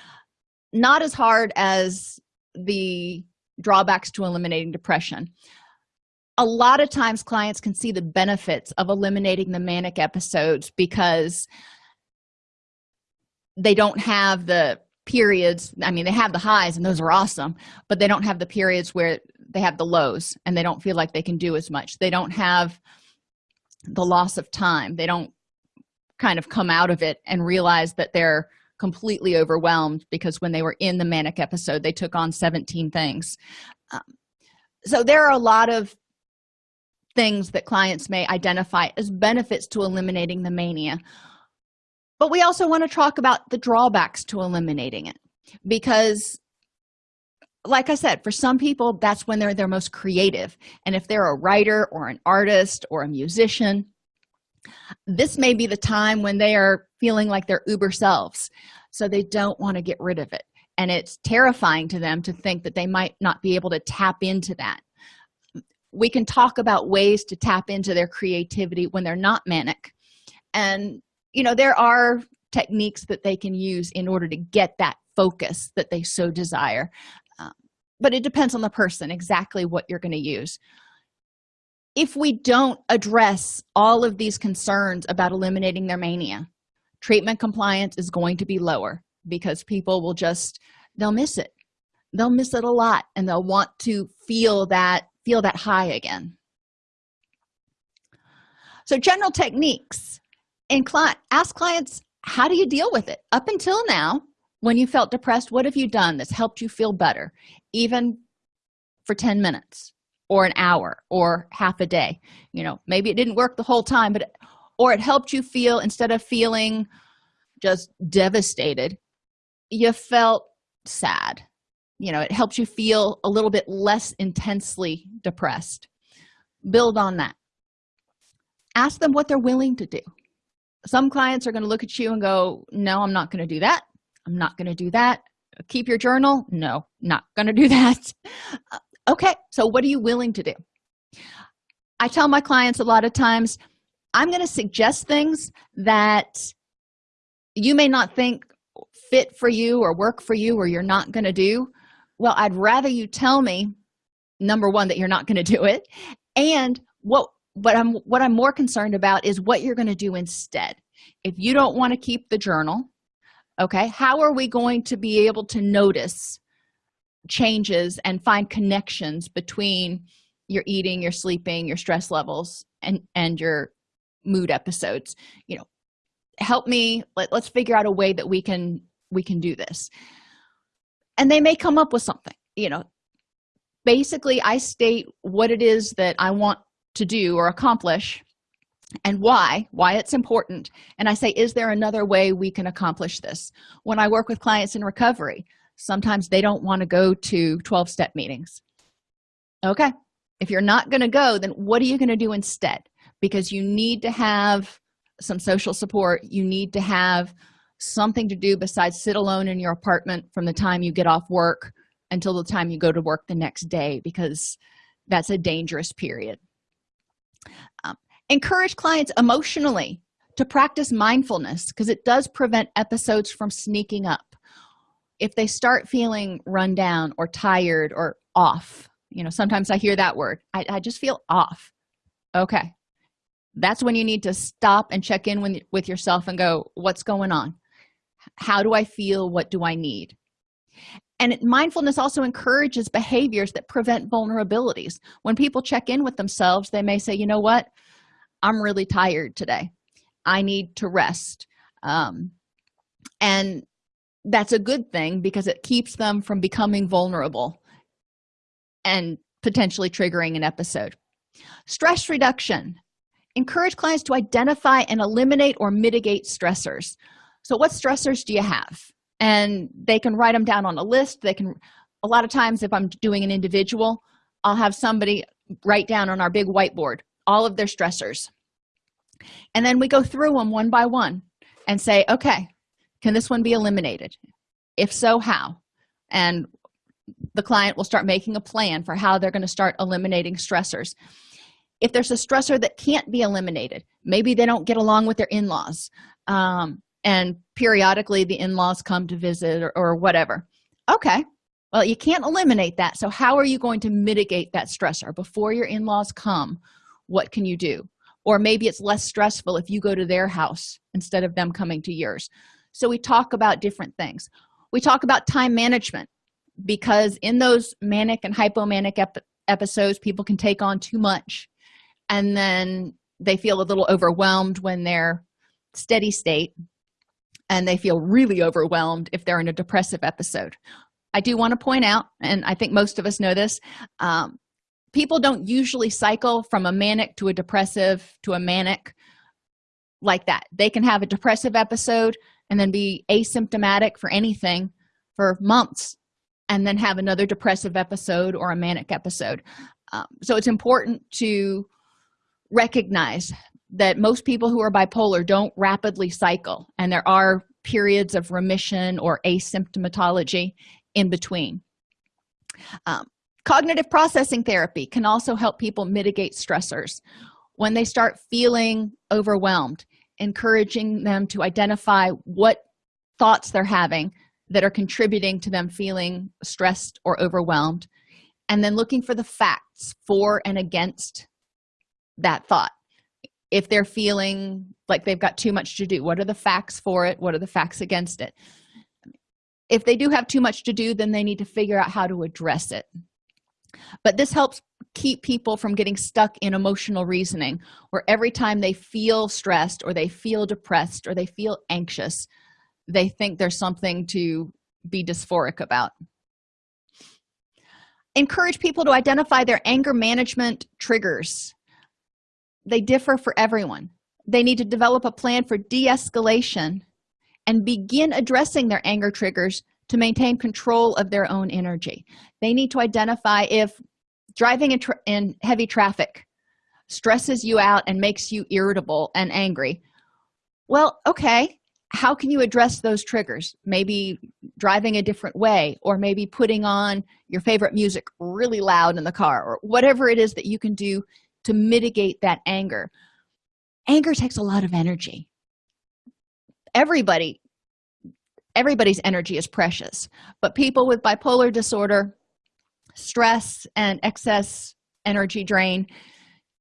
Not as hard as the drawbacks to eliminating depression. A lot of times clients can see the benefits of eliminating the manic episodes because they don't have the periods i mean they have the highs and those are awesome but they don't have the periods where they have the lows and they don't feel like they can do as much. They don't have the loss of time. They don't kind of come out of it and realize that they're completely overwhelmed because when they were in the manic episode they took on 17 things. Um, so there are a lot of things that clients may identify as benefits to eliminating the mania but we also want to talk about the drawbacks to eliminating it because like i said for some people that's when they're their most creative. And if they're a writer or an artist or a musician this may be the time when they are feeling like their uber selves. So they don't want to get rid of it. And it's terrifying to them to think that they might not be able to tap into that. We can talk about ways to tap into their creativity when they're not manic. And you know there are techniques that they can use in order to get that focus that they so desire. Um, but it depends on the person exactly what you're going to use. If we don't address all of these concerns about eliminating their mania treatment compliance is going to be lower because people will just they'll miss it. They'll miss it a lot and they'll want to feel that feel that high again. So general techniques and ask clients how do you deal with it? Up until now when you felt depressed what have you done that's helped you feel better? Even for 10 minutes or an hour or half a day. You know maybe it didn't work the whole time but or it helped you feel instead of feeling just devastated you felt sad. You know it helps you feel a little bit less intensely depressed. Build on that. Ask them what they're willing to do some clients are going to look at you and go no i'm not going to do that. I'm not going to do that. Keep your journal. No not going to do *laughs* that. Uh, okay so what are you willing to do? I tell my clients a lot of times i'm going to suggest things that you may not think fit for you or work for you or you're not going to do. Well i'd rather you tell me number one that you're not going to do it and what what i'm what i'm more concerned about is what you're going to do instead. If you don't want to keep the journal okay how are we going to be able to notice changes and find connections between your eating your sleeping your stress levels and and your mood episodes? You know help me let, let's figure out a way that we can we can do this. And they may come up with something you know. Basically i state what it is that i want to do or accomplish and why why it's important. And i say is there another way we can accomplish this? When i work with clients in recovery sometimes they don't want to go to 12 step meetings. Okay if you're not going to go then what are you going to do instead? Because you need to have some social support you need to have something to do besides sit alone in your apartment from the time you get off work until the time you go to work the next day because that's a dangerous period um, encourage clients emotionally to practice mindfulness because it does prevent episodes from sneaking up. If they start feeling run down or tired or off you know sometimes i hear that word i, I just feel off. Okay. That's when you need to stop and check in with, with yourself and go what's going on? How do i feel? What do i need and mindfulness also encourages behaviors that prevent vulnerabilities. When people check in with themselves they may say you know what? I'm really tired today. I need to rest. Um, and that's a good thing because it keeps them from becoming vulnerable and potentially triggering an episode. Stress reduction. Encourage clients to identify and eliminate or mitigate stressors. So what stressors do you have and they can write them down on a list. They can a lot of times if i'm doing an individual i'll have somebody write down on our big whiteboard all of their stressors. And then we go through them one by one and say okay can this one be eliminated? If so how? And the client will start making a plan for how they're going to start eliminating stressors. If there's a stressor that can't be eliminated maybe they don't get along with their in-laws um, and periodically the in-laws come to visit or, or whatever. Okay well you can't eliminate that. So how are you going to mitigate that stressor? Before your in-laws come what can you do? Or maybe it's less stressful if you go to their house instead of them coming to yours. So we talk about different things. We talk about time management because in those manic and hypomanic ep episodes people can take on too much and then they feel a little overwhelmed when they're steady state and they feel really overwhelmed if they're in a depressive episode. I do want to point out and i think most of us know this um, people don't usually cycle from a manic to a depressive to a manic like that. They can have a depressive episode and then be asymptomatic for anything for months and then have another depressive episode or a manic episode. Um, so it's important to recognize that most people who are bipolar don't rapidly cycle and there are periods of remission or asymptomatology in between. Um, cognitive processing therapy can also help people mitigate stressors. When they start feeling overwhelmed encouraging them to identify what thoughts they're having that are contributing to them feeling stressed or overwhelmed and then looking for the facts for and against that thought if they're feeling like they've got too much to do what are the facts for it? What are the facts against it? If they do have too much to do then they need to figure out how to address it. But this helps keep people from getting stuck in emotional reasoning where every time they feel stressed or they feel depressed or they feel anxious they think there's something to be dysphoric about. Encourage people to identify their anger management triggers they differ for everyone. They need to develop a plan for de-escalation and begin addressing their anger triggers to maintain control of their own energy. They need to identify if driving in, in, heavy traffic stresses you out and makes you irritable and angry. Well okay how can you address those triggers? Maybe driving a different way or maybe putting on your favorite music really loud in the car or whatever it is that you can do to mitigate that anger. Anger takes a lot of energy. Everybody everybody's energy is precious but people with bipolar disorder stress and excess energy drain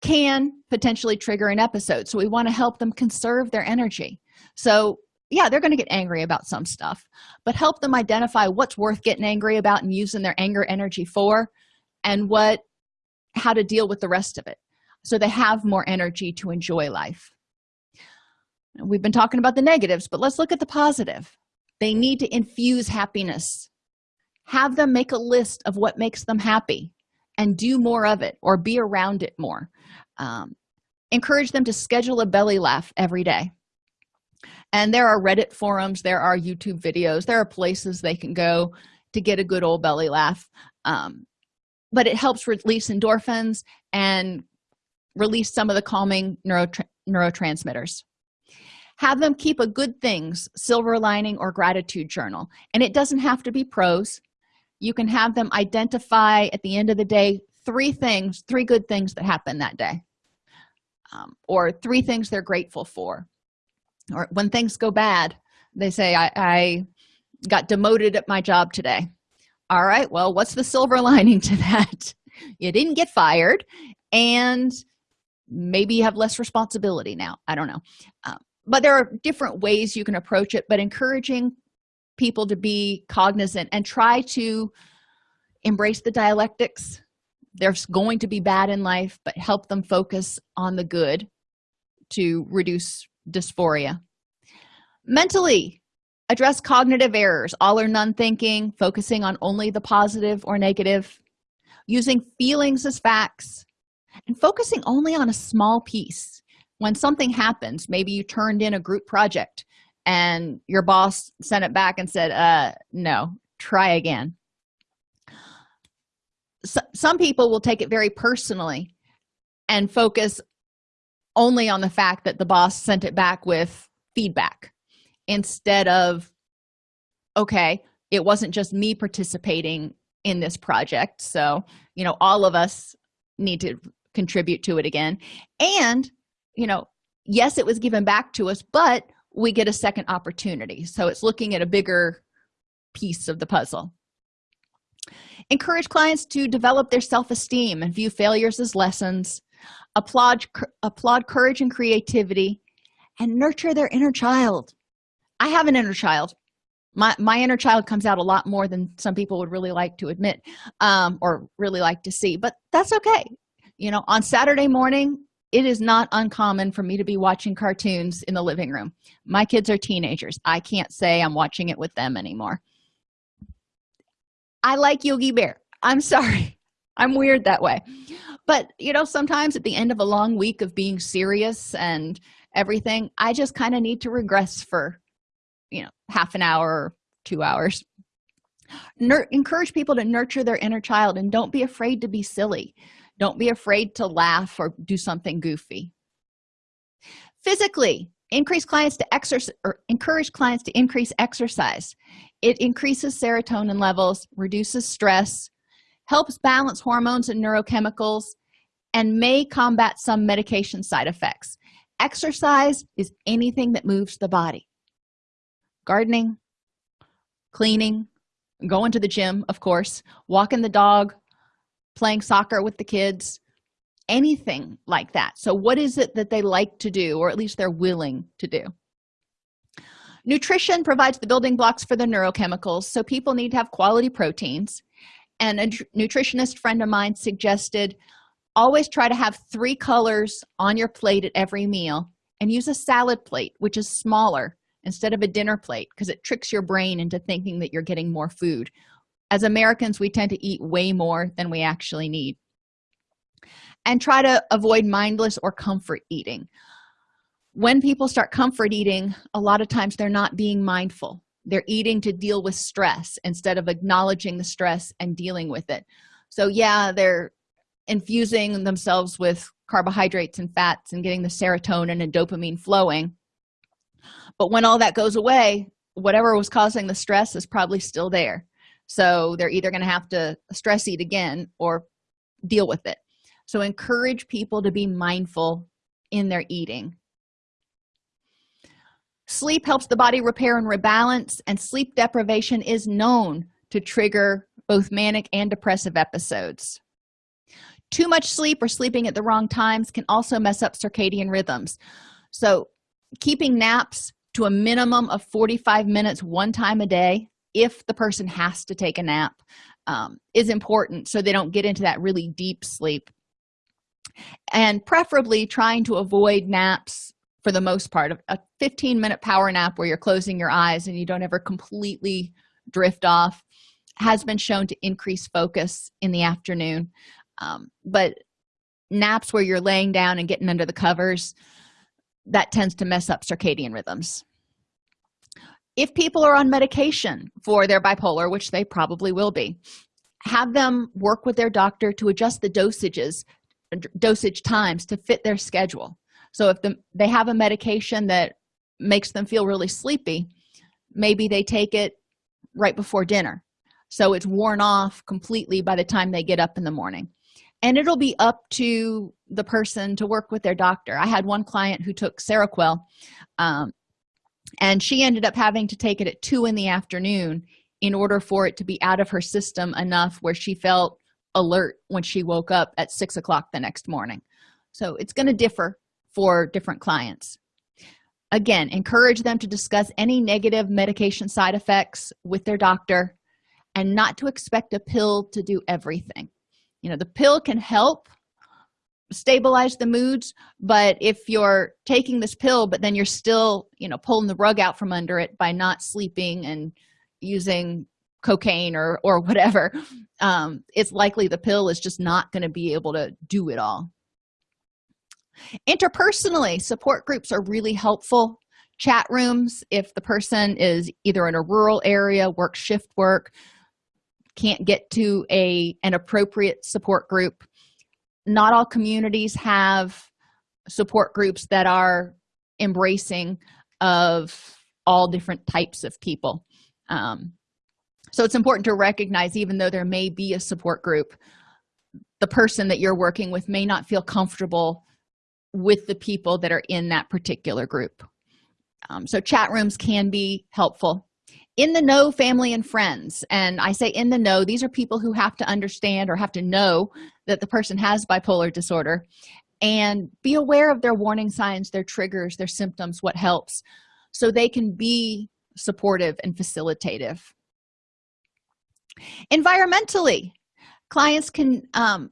can potentially trigger an episode so we want to help them conserve their energy. So yeah they're going to get angry about some stuff but help them identify what's worth getting angry about and using their anger energy for and what how to deal with the rest of it so they have more energy to enjoy life. We've been talking about the negatives but let's look at the positive. They need to infuse happiness. Have them make a list of what makes them happy and do more of it or be around it more. Um, encourage them to schedule a belly laugh every day. And there are reddit forums there are youtube videos there are places they can go to get a good old belly laugh. Um, but it helps release endorphins and release some of the calming neurotra neurotransmitters. Have them keep a good things silver lining or gratitude journal. And it doesn't have to be prose. You can have them identify at the end of the day three things three good things that happened that day. Um, or three things they're grateful for. Or when things go bad they say I, I got demoted at my job today. All right well what's the silver *laughs* lining to that? You didn't get fired. And maybe you have less responsibility now. I don't know. Um, but there are different ways you can approach it but encouraging people to be cognizant and try to embrace the dialectics. There's going to be bad in life but help them focus on the good to reduce dysphoria. Mentally address cognitive errors all or none thinking focusing on only the positive or negative. Using feelings as facts and focusing only on a small piece. When something happens maybe you turned in a group project and your boss sent it back and said uh no try again. So, some people will take it very personally and focus only on the fact that the boss sent it back with feedback instead of okay it wasn't just me participating in this project so you know all of us need to contribute to it again. And you know yes it was given back to us but we get a second opportunity. So it's looking at a bigger piece of the puzzle. Encourage clients to develop their self-esteem and view failures as lessons. Applaud applaud courage and creativity and nurture their inner child. I have an inner child. My my inner child comes out a lot more than some people would really like to admit um, or really like to see but that's okay you know on saturday morning it is not uncommon for me to be watching cartoons in the living room. My kids are teenagers. I can't say i'm watching it with them anymore. I like yogi bear. I'm *laughs* sorry. I'm weird that way. But you know sometimes at the end of a long week of being serious and everything i just kind of need to regress for you know half an hour or two hours. Nur encourage people to nurture their inner child and don't be afraid to be silly don't be afraid to laugh or do something goofy. Physically increase clients to exercise or encourage clients to increase exercise. It increases serotonin levels reduces stress helps balance hormones and neurochemicals and may combat some medication side effects. Exercise is anything that moves the body. Gardening cleaning going to the gym of course walking the dog playing soccer with the kids anything like that. So what is it that they like to do or at least they're willing to do? Nutrition provides the building blocks for the neurochemicals so people need to have quality proteins. And a nutritionist friend of mine suggested always try to have three colors on your plate at every meal and use a salad plate which is smaller instead of a dinner plate because it tricks your brain into thinking that you're getting more food as americans we tend to eat way more than we actually need and try to avoid mindless or comfort eating. When people start comfort eating a lot of times they're not being mindful. They're eating to deal with stress instead of acknowledging the stress and dealing with it. So yeah they're infusing themselves with carbohydrates and fats and getting the serotonin and dopamine flowing. But when all that goes away whatever was causing the stress is probably still there so they're either going to have to stress eat again or deal with it. So encourage people to be mindful in their eating. Sleep helps the body repair and rebalance and sleep deprivation is known to trigger both manic and depressive episodes. Too much sleep or sleeping at the wrong times can also mess up circadian rhythms. So keeping naps to a minimum of 45 minutes one time a day if the person has to take a nap um, is important so they don't get into that really deep sleep. And preferably trying to avoid naps for the most part a 15 minute power nap where you're closing your eyes and you don't ever completely drift off has been shown to increase focus in the afternoon. Um, but naps where you're laying down and getting under the covers that tends to mess up circadian rhythms if people are on medication for their bipolar which they probably will be have them work with their doctor to adjust the dosages dosage times to fit their schedule. So if the, they have a medication that makes them feel really sleepy maybe they take it right before dinner. So it's worn off completely by the time they get up in the morning. And it'll be up to the person to work with their doctor. I had one client who took seroquel um, and she ended up having to take it at two in the afternoon in order for it to be out of her system enough where she felt alert when she woke up at six o'clock the next morning. So it's going to differ for different clients. Again encourage them to discuss any negative medication side effects with their doctor and not to expect a pill to do everything. You know the pill can help stabilize the moods but if you're taking this pill but then you're still you know pulling the rug out from under it by not sleeping and using cocaine or or whatever um it's likely the pill is just not going to be able to do it all. Interpersonally support groups are really helpful. Chat rooms if the person is either in a rural area work shift work can't get to a an appropriate support group not all communities have support groups that are embracing of all different types of people. Um, so it's important to recognize even though there may be a support group the person that you're working with may not feel comfortable with the people that are in that particular group. Um, so chat rooms can be helpful in the know family and friends. And i say in the know these are people who have to understand or have to know that the person has bipolar disorder. And be aware of their warning signs their triggers their symptoms what helps so they can be supportive and facilitative. Environmentally clients can um,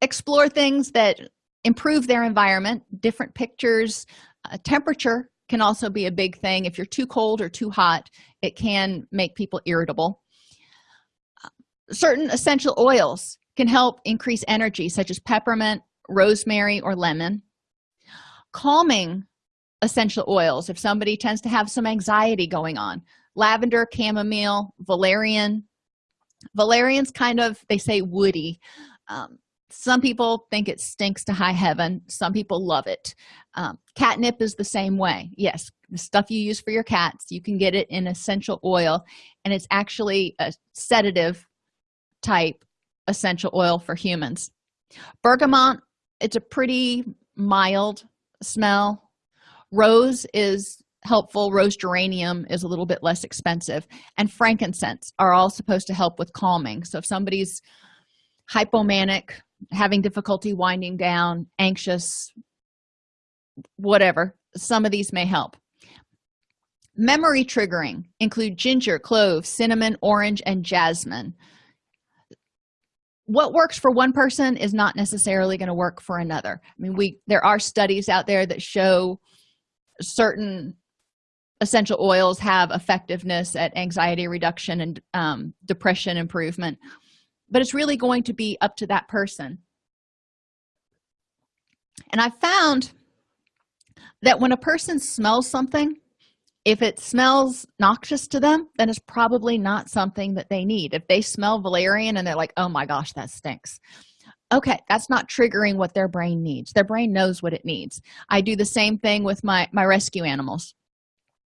explore things that improve their environment different pictures uh, temperature can also be a big thing. If you're too cold or too hot it can make people irritable. Certain essential oils can help increase energy such as peppermint rosemary or lemon. Calming essential oils. If somebody tends to have some anxiety going on lavender chamomile valerian. Valerian's kind of they say woody. Um, some people think it stinks to high heaven. Some people love it um, catnip is the same way. Yes the stuff you use for your cats you can get it in essential oil and it's actually a sedative type essential oil for humans. Bergamot it's a pretty mild smell. Rose is helpful. Rose geranium is a little bit less expensive. And frankincense are all supposed to help with calming. So if somebody's hypomanic having difficulty winding down anxious whatever some of these may help. Memory triggering include ginger clove cinnamon orange and jasmine. What works for one person is not necessarily going to work for another. I mean we there are studies out there that show certain essential oils have effectiveness at anxiety reduction and um, depression improvement but it's really going to be up to that person. And i found that when a person smells something if it smells noxious to them then it's probably not something that they need. If they smell valerian and they're like oh my gosh that stinks. Okay that's not triggering what their brain needs. Their brain knows what it needs. I do the same thing with my my rescue animals.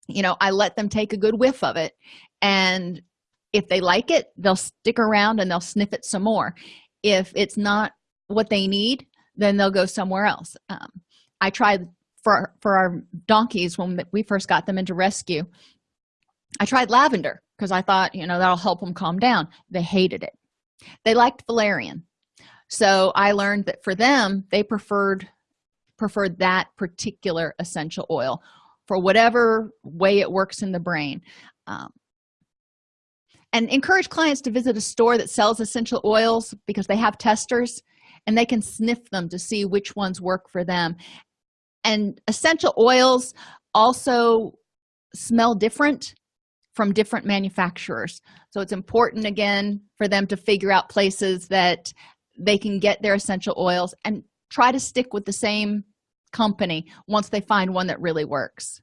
You know i let them take a good whiff of it and if they like it they'll stick around and they'll sniff it some more. If it's not what they need then they'll go somewhere else. Um, i tried for for our donkeys when we first got them into rescue i tried lavender because i thought you know that'll help them calm down. They hated it. They liked valerian. So i learned that for them they preferred preferred that particular essential oil for whatever way it works in the brain. Um, and encourage clients to visit a store that sells essential oils because they have testers and they can sniff them to see which ones work for them and essential oils also smell different from different manufacturers. So it's important again for them to figure out places that they can get their essential oils and try to stick with the same company once they find one that really works.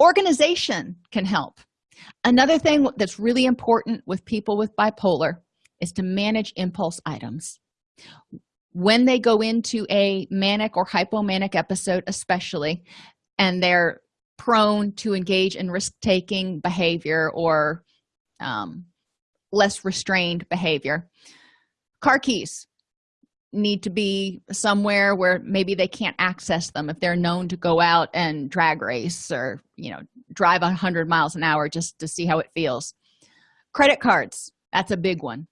Organization can help. Another thing that's really important with people with bipolar is to manage impulse items when they go into a manic or hypomanic episode especially and they're prone to engage in risk-taking behavior or um, less restrained behavior car keys need to be somewhere where maybe they can't access them if they're known to go out and drag race or you know drive 100 miles an hour just to see how it feels. Credit cards that's a big one.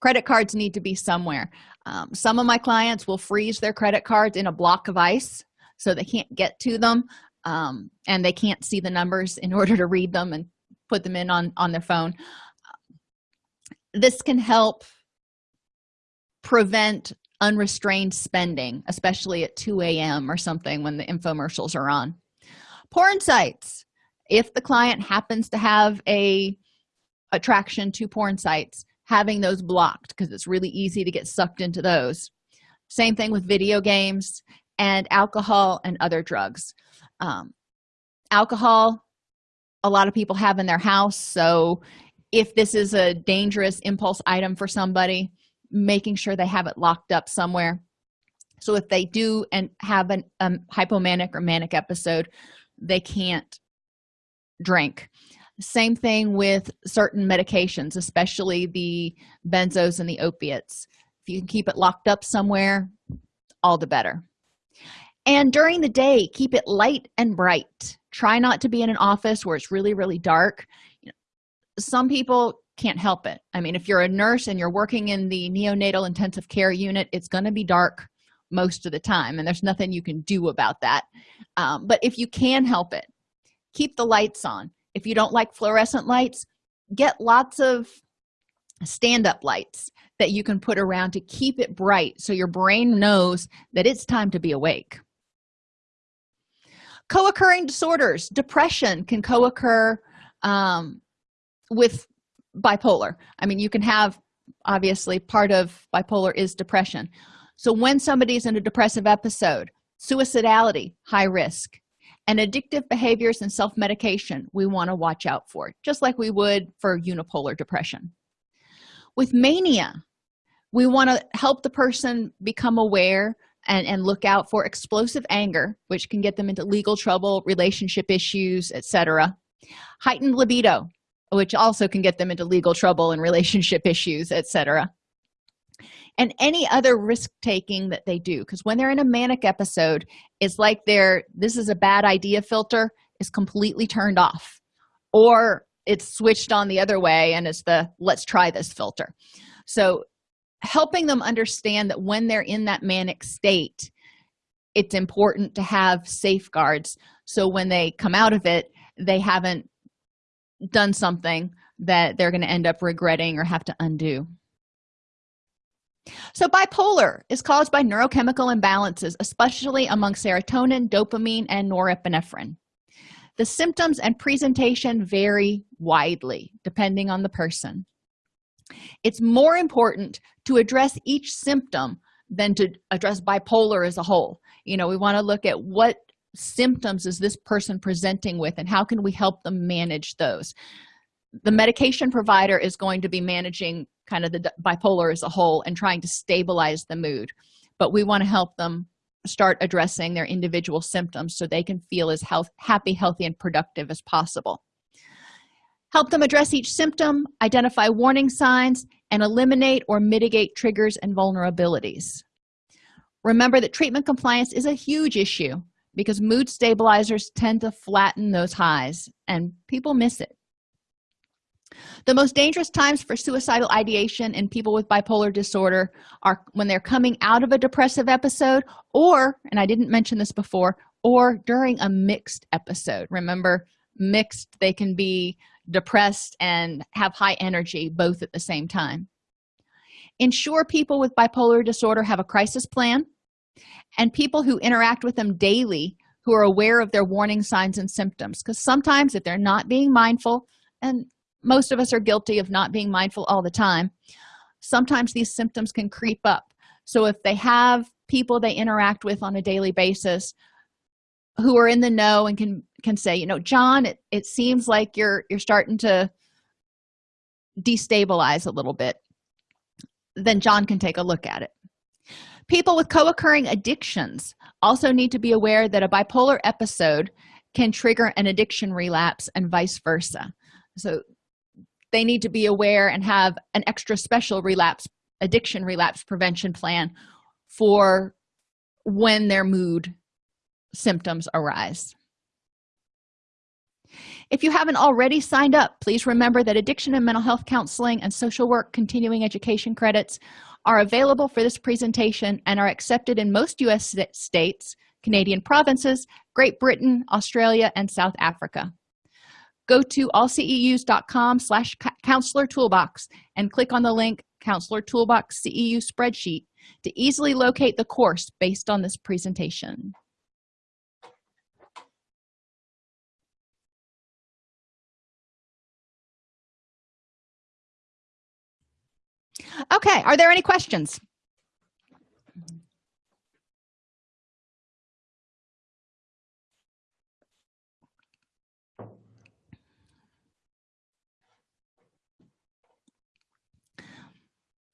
Credit cards need to be somewhere um, some of my clients will freeze their credit cards in a block of ice so they can't get to them um, and they can't see the numbers in *laughs* order to read them and put them in on on their phone. This can help prevent unrestrained spending especially at 2 a.m or something when the infomercials are on. Porn sites. If the client happens to have a attraction to porn sites having those blocked because it's really easy to get sucked into those. Same thing with video games and alcohol and other drugs. Um, alcohol a lot of people have in their house so if this is a dangerous impulse item for somebody making sure they have it locked up somewhere. So if they do and have an um, hypomanic or manic episode they can't drink same thing with certain medications especially the benzos and the opiates. If you can keep it locked up somewhere all the better. And during the day keep it light and bright. Try not to be in an office where it's really really dark. Some people can't help it. I mean if you're a nurse and you're working in the neonatal intensive care unit it's going to be dark most of the time and there's nothing you can do about that. Um, but if you can help it keep the lights on if you don't like fluorescent lights get lots of stand-up lights that you can put around to keep it bright so your brain knows that it's time to be awake. Co-occurring disorders. Depression can co-occur um, with bipolar. I mean you can have obviously part of bipolar is depression. So when somebody's in a depressive episode suicidality high risk and addictive behaviors and self-medication we want to watch out for just like we would for unipolar depression. With mania we want to help the person become aware and, and look out for explosive anger which can get them into legal trouble relationship issues etc heightened libido which also can get them into legal trouble and relationship issues etc and any other risk taking that they do. Because when they're in a manic episode it's like their this is a bad idea filter is completely turned off. Or it's switched on the other way and it's the let's try this filter. So helping them understand that when they're in that manic state it's important to have safeguards. So when they come out of it they haven't done something that they're going to end up regretting or have to undo so bipolar is caused by neurochemical imbalances especially among serotonin dopamine and norepinephrine. The symptoms and presentation vary widely depending on the person. It's more important to address each symptom than to address bipolar as a whole. You know we want to look at what symptoms is this person presenting with and how can we help them manage those. The medication provider is going to be managing kind of the bipolar as a whole and trying to stabilize the mood. But we want to help them start addressing their individual symptoms so they can feel as health happy healthy and productive as possible. Help them address each symptom identify warning signs and eliminate or mitigate triggers and vulnerabilities. Remember that treatment compliance is a huge issue because mood stabilizers tend to flatten those highs and people miss it the most dangerous times for suicidal ideation in people with bipolar disorder are when they're coming out of a depressive episode or and i didn't mention this before or during a mixed episode. Remember mixed they can be depressed and have high energy both at the same time. Ensure people with bipolar disorder have a crisis plan and people who interact with them daily who are aware of their warning signs and symptoms because sometimes if they're not being mindful and most of us are guilty of not being mindful all the time. Sometimes these symptoms can creep up. So if they have people they interact with on a daily basis who are in the know and can can say you know john it, it seems like you're you're starting to destabilize a little bit then john can take a look at it. People with co-occurring addictions also need to be aware that a bipolar episode can trigger an addiction relapse and vice versa. So they need to be aware and have an extra special relapse addiction relapse prevention plan for when their mood symptoms arise. If you haven't already signed up please remember that addiction and mental health counseling and social work continuing education credits are available for this presentation and are accepted in most u.s states canadian provinces great britain australia and south africa go to allceus.com slash counselor toolbox and click on the link counselor toolbox ceu spreadsheet to easily locate the course based on this presentation. Okay are there any questions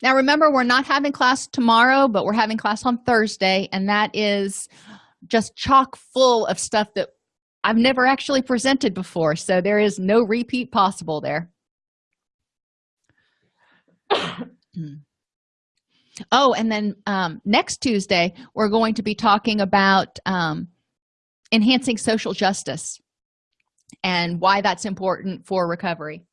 now remember we're not having class tomorrow but we're having class on thursday and that is just chock full of stuff that i've never actually presented before so there is no repeat possible there. *coughs* Oh and then um, next tuesday we're going to be talking about um, enhancing social justice and why that's important for recovery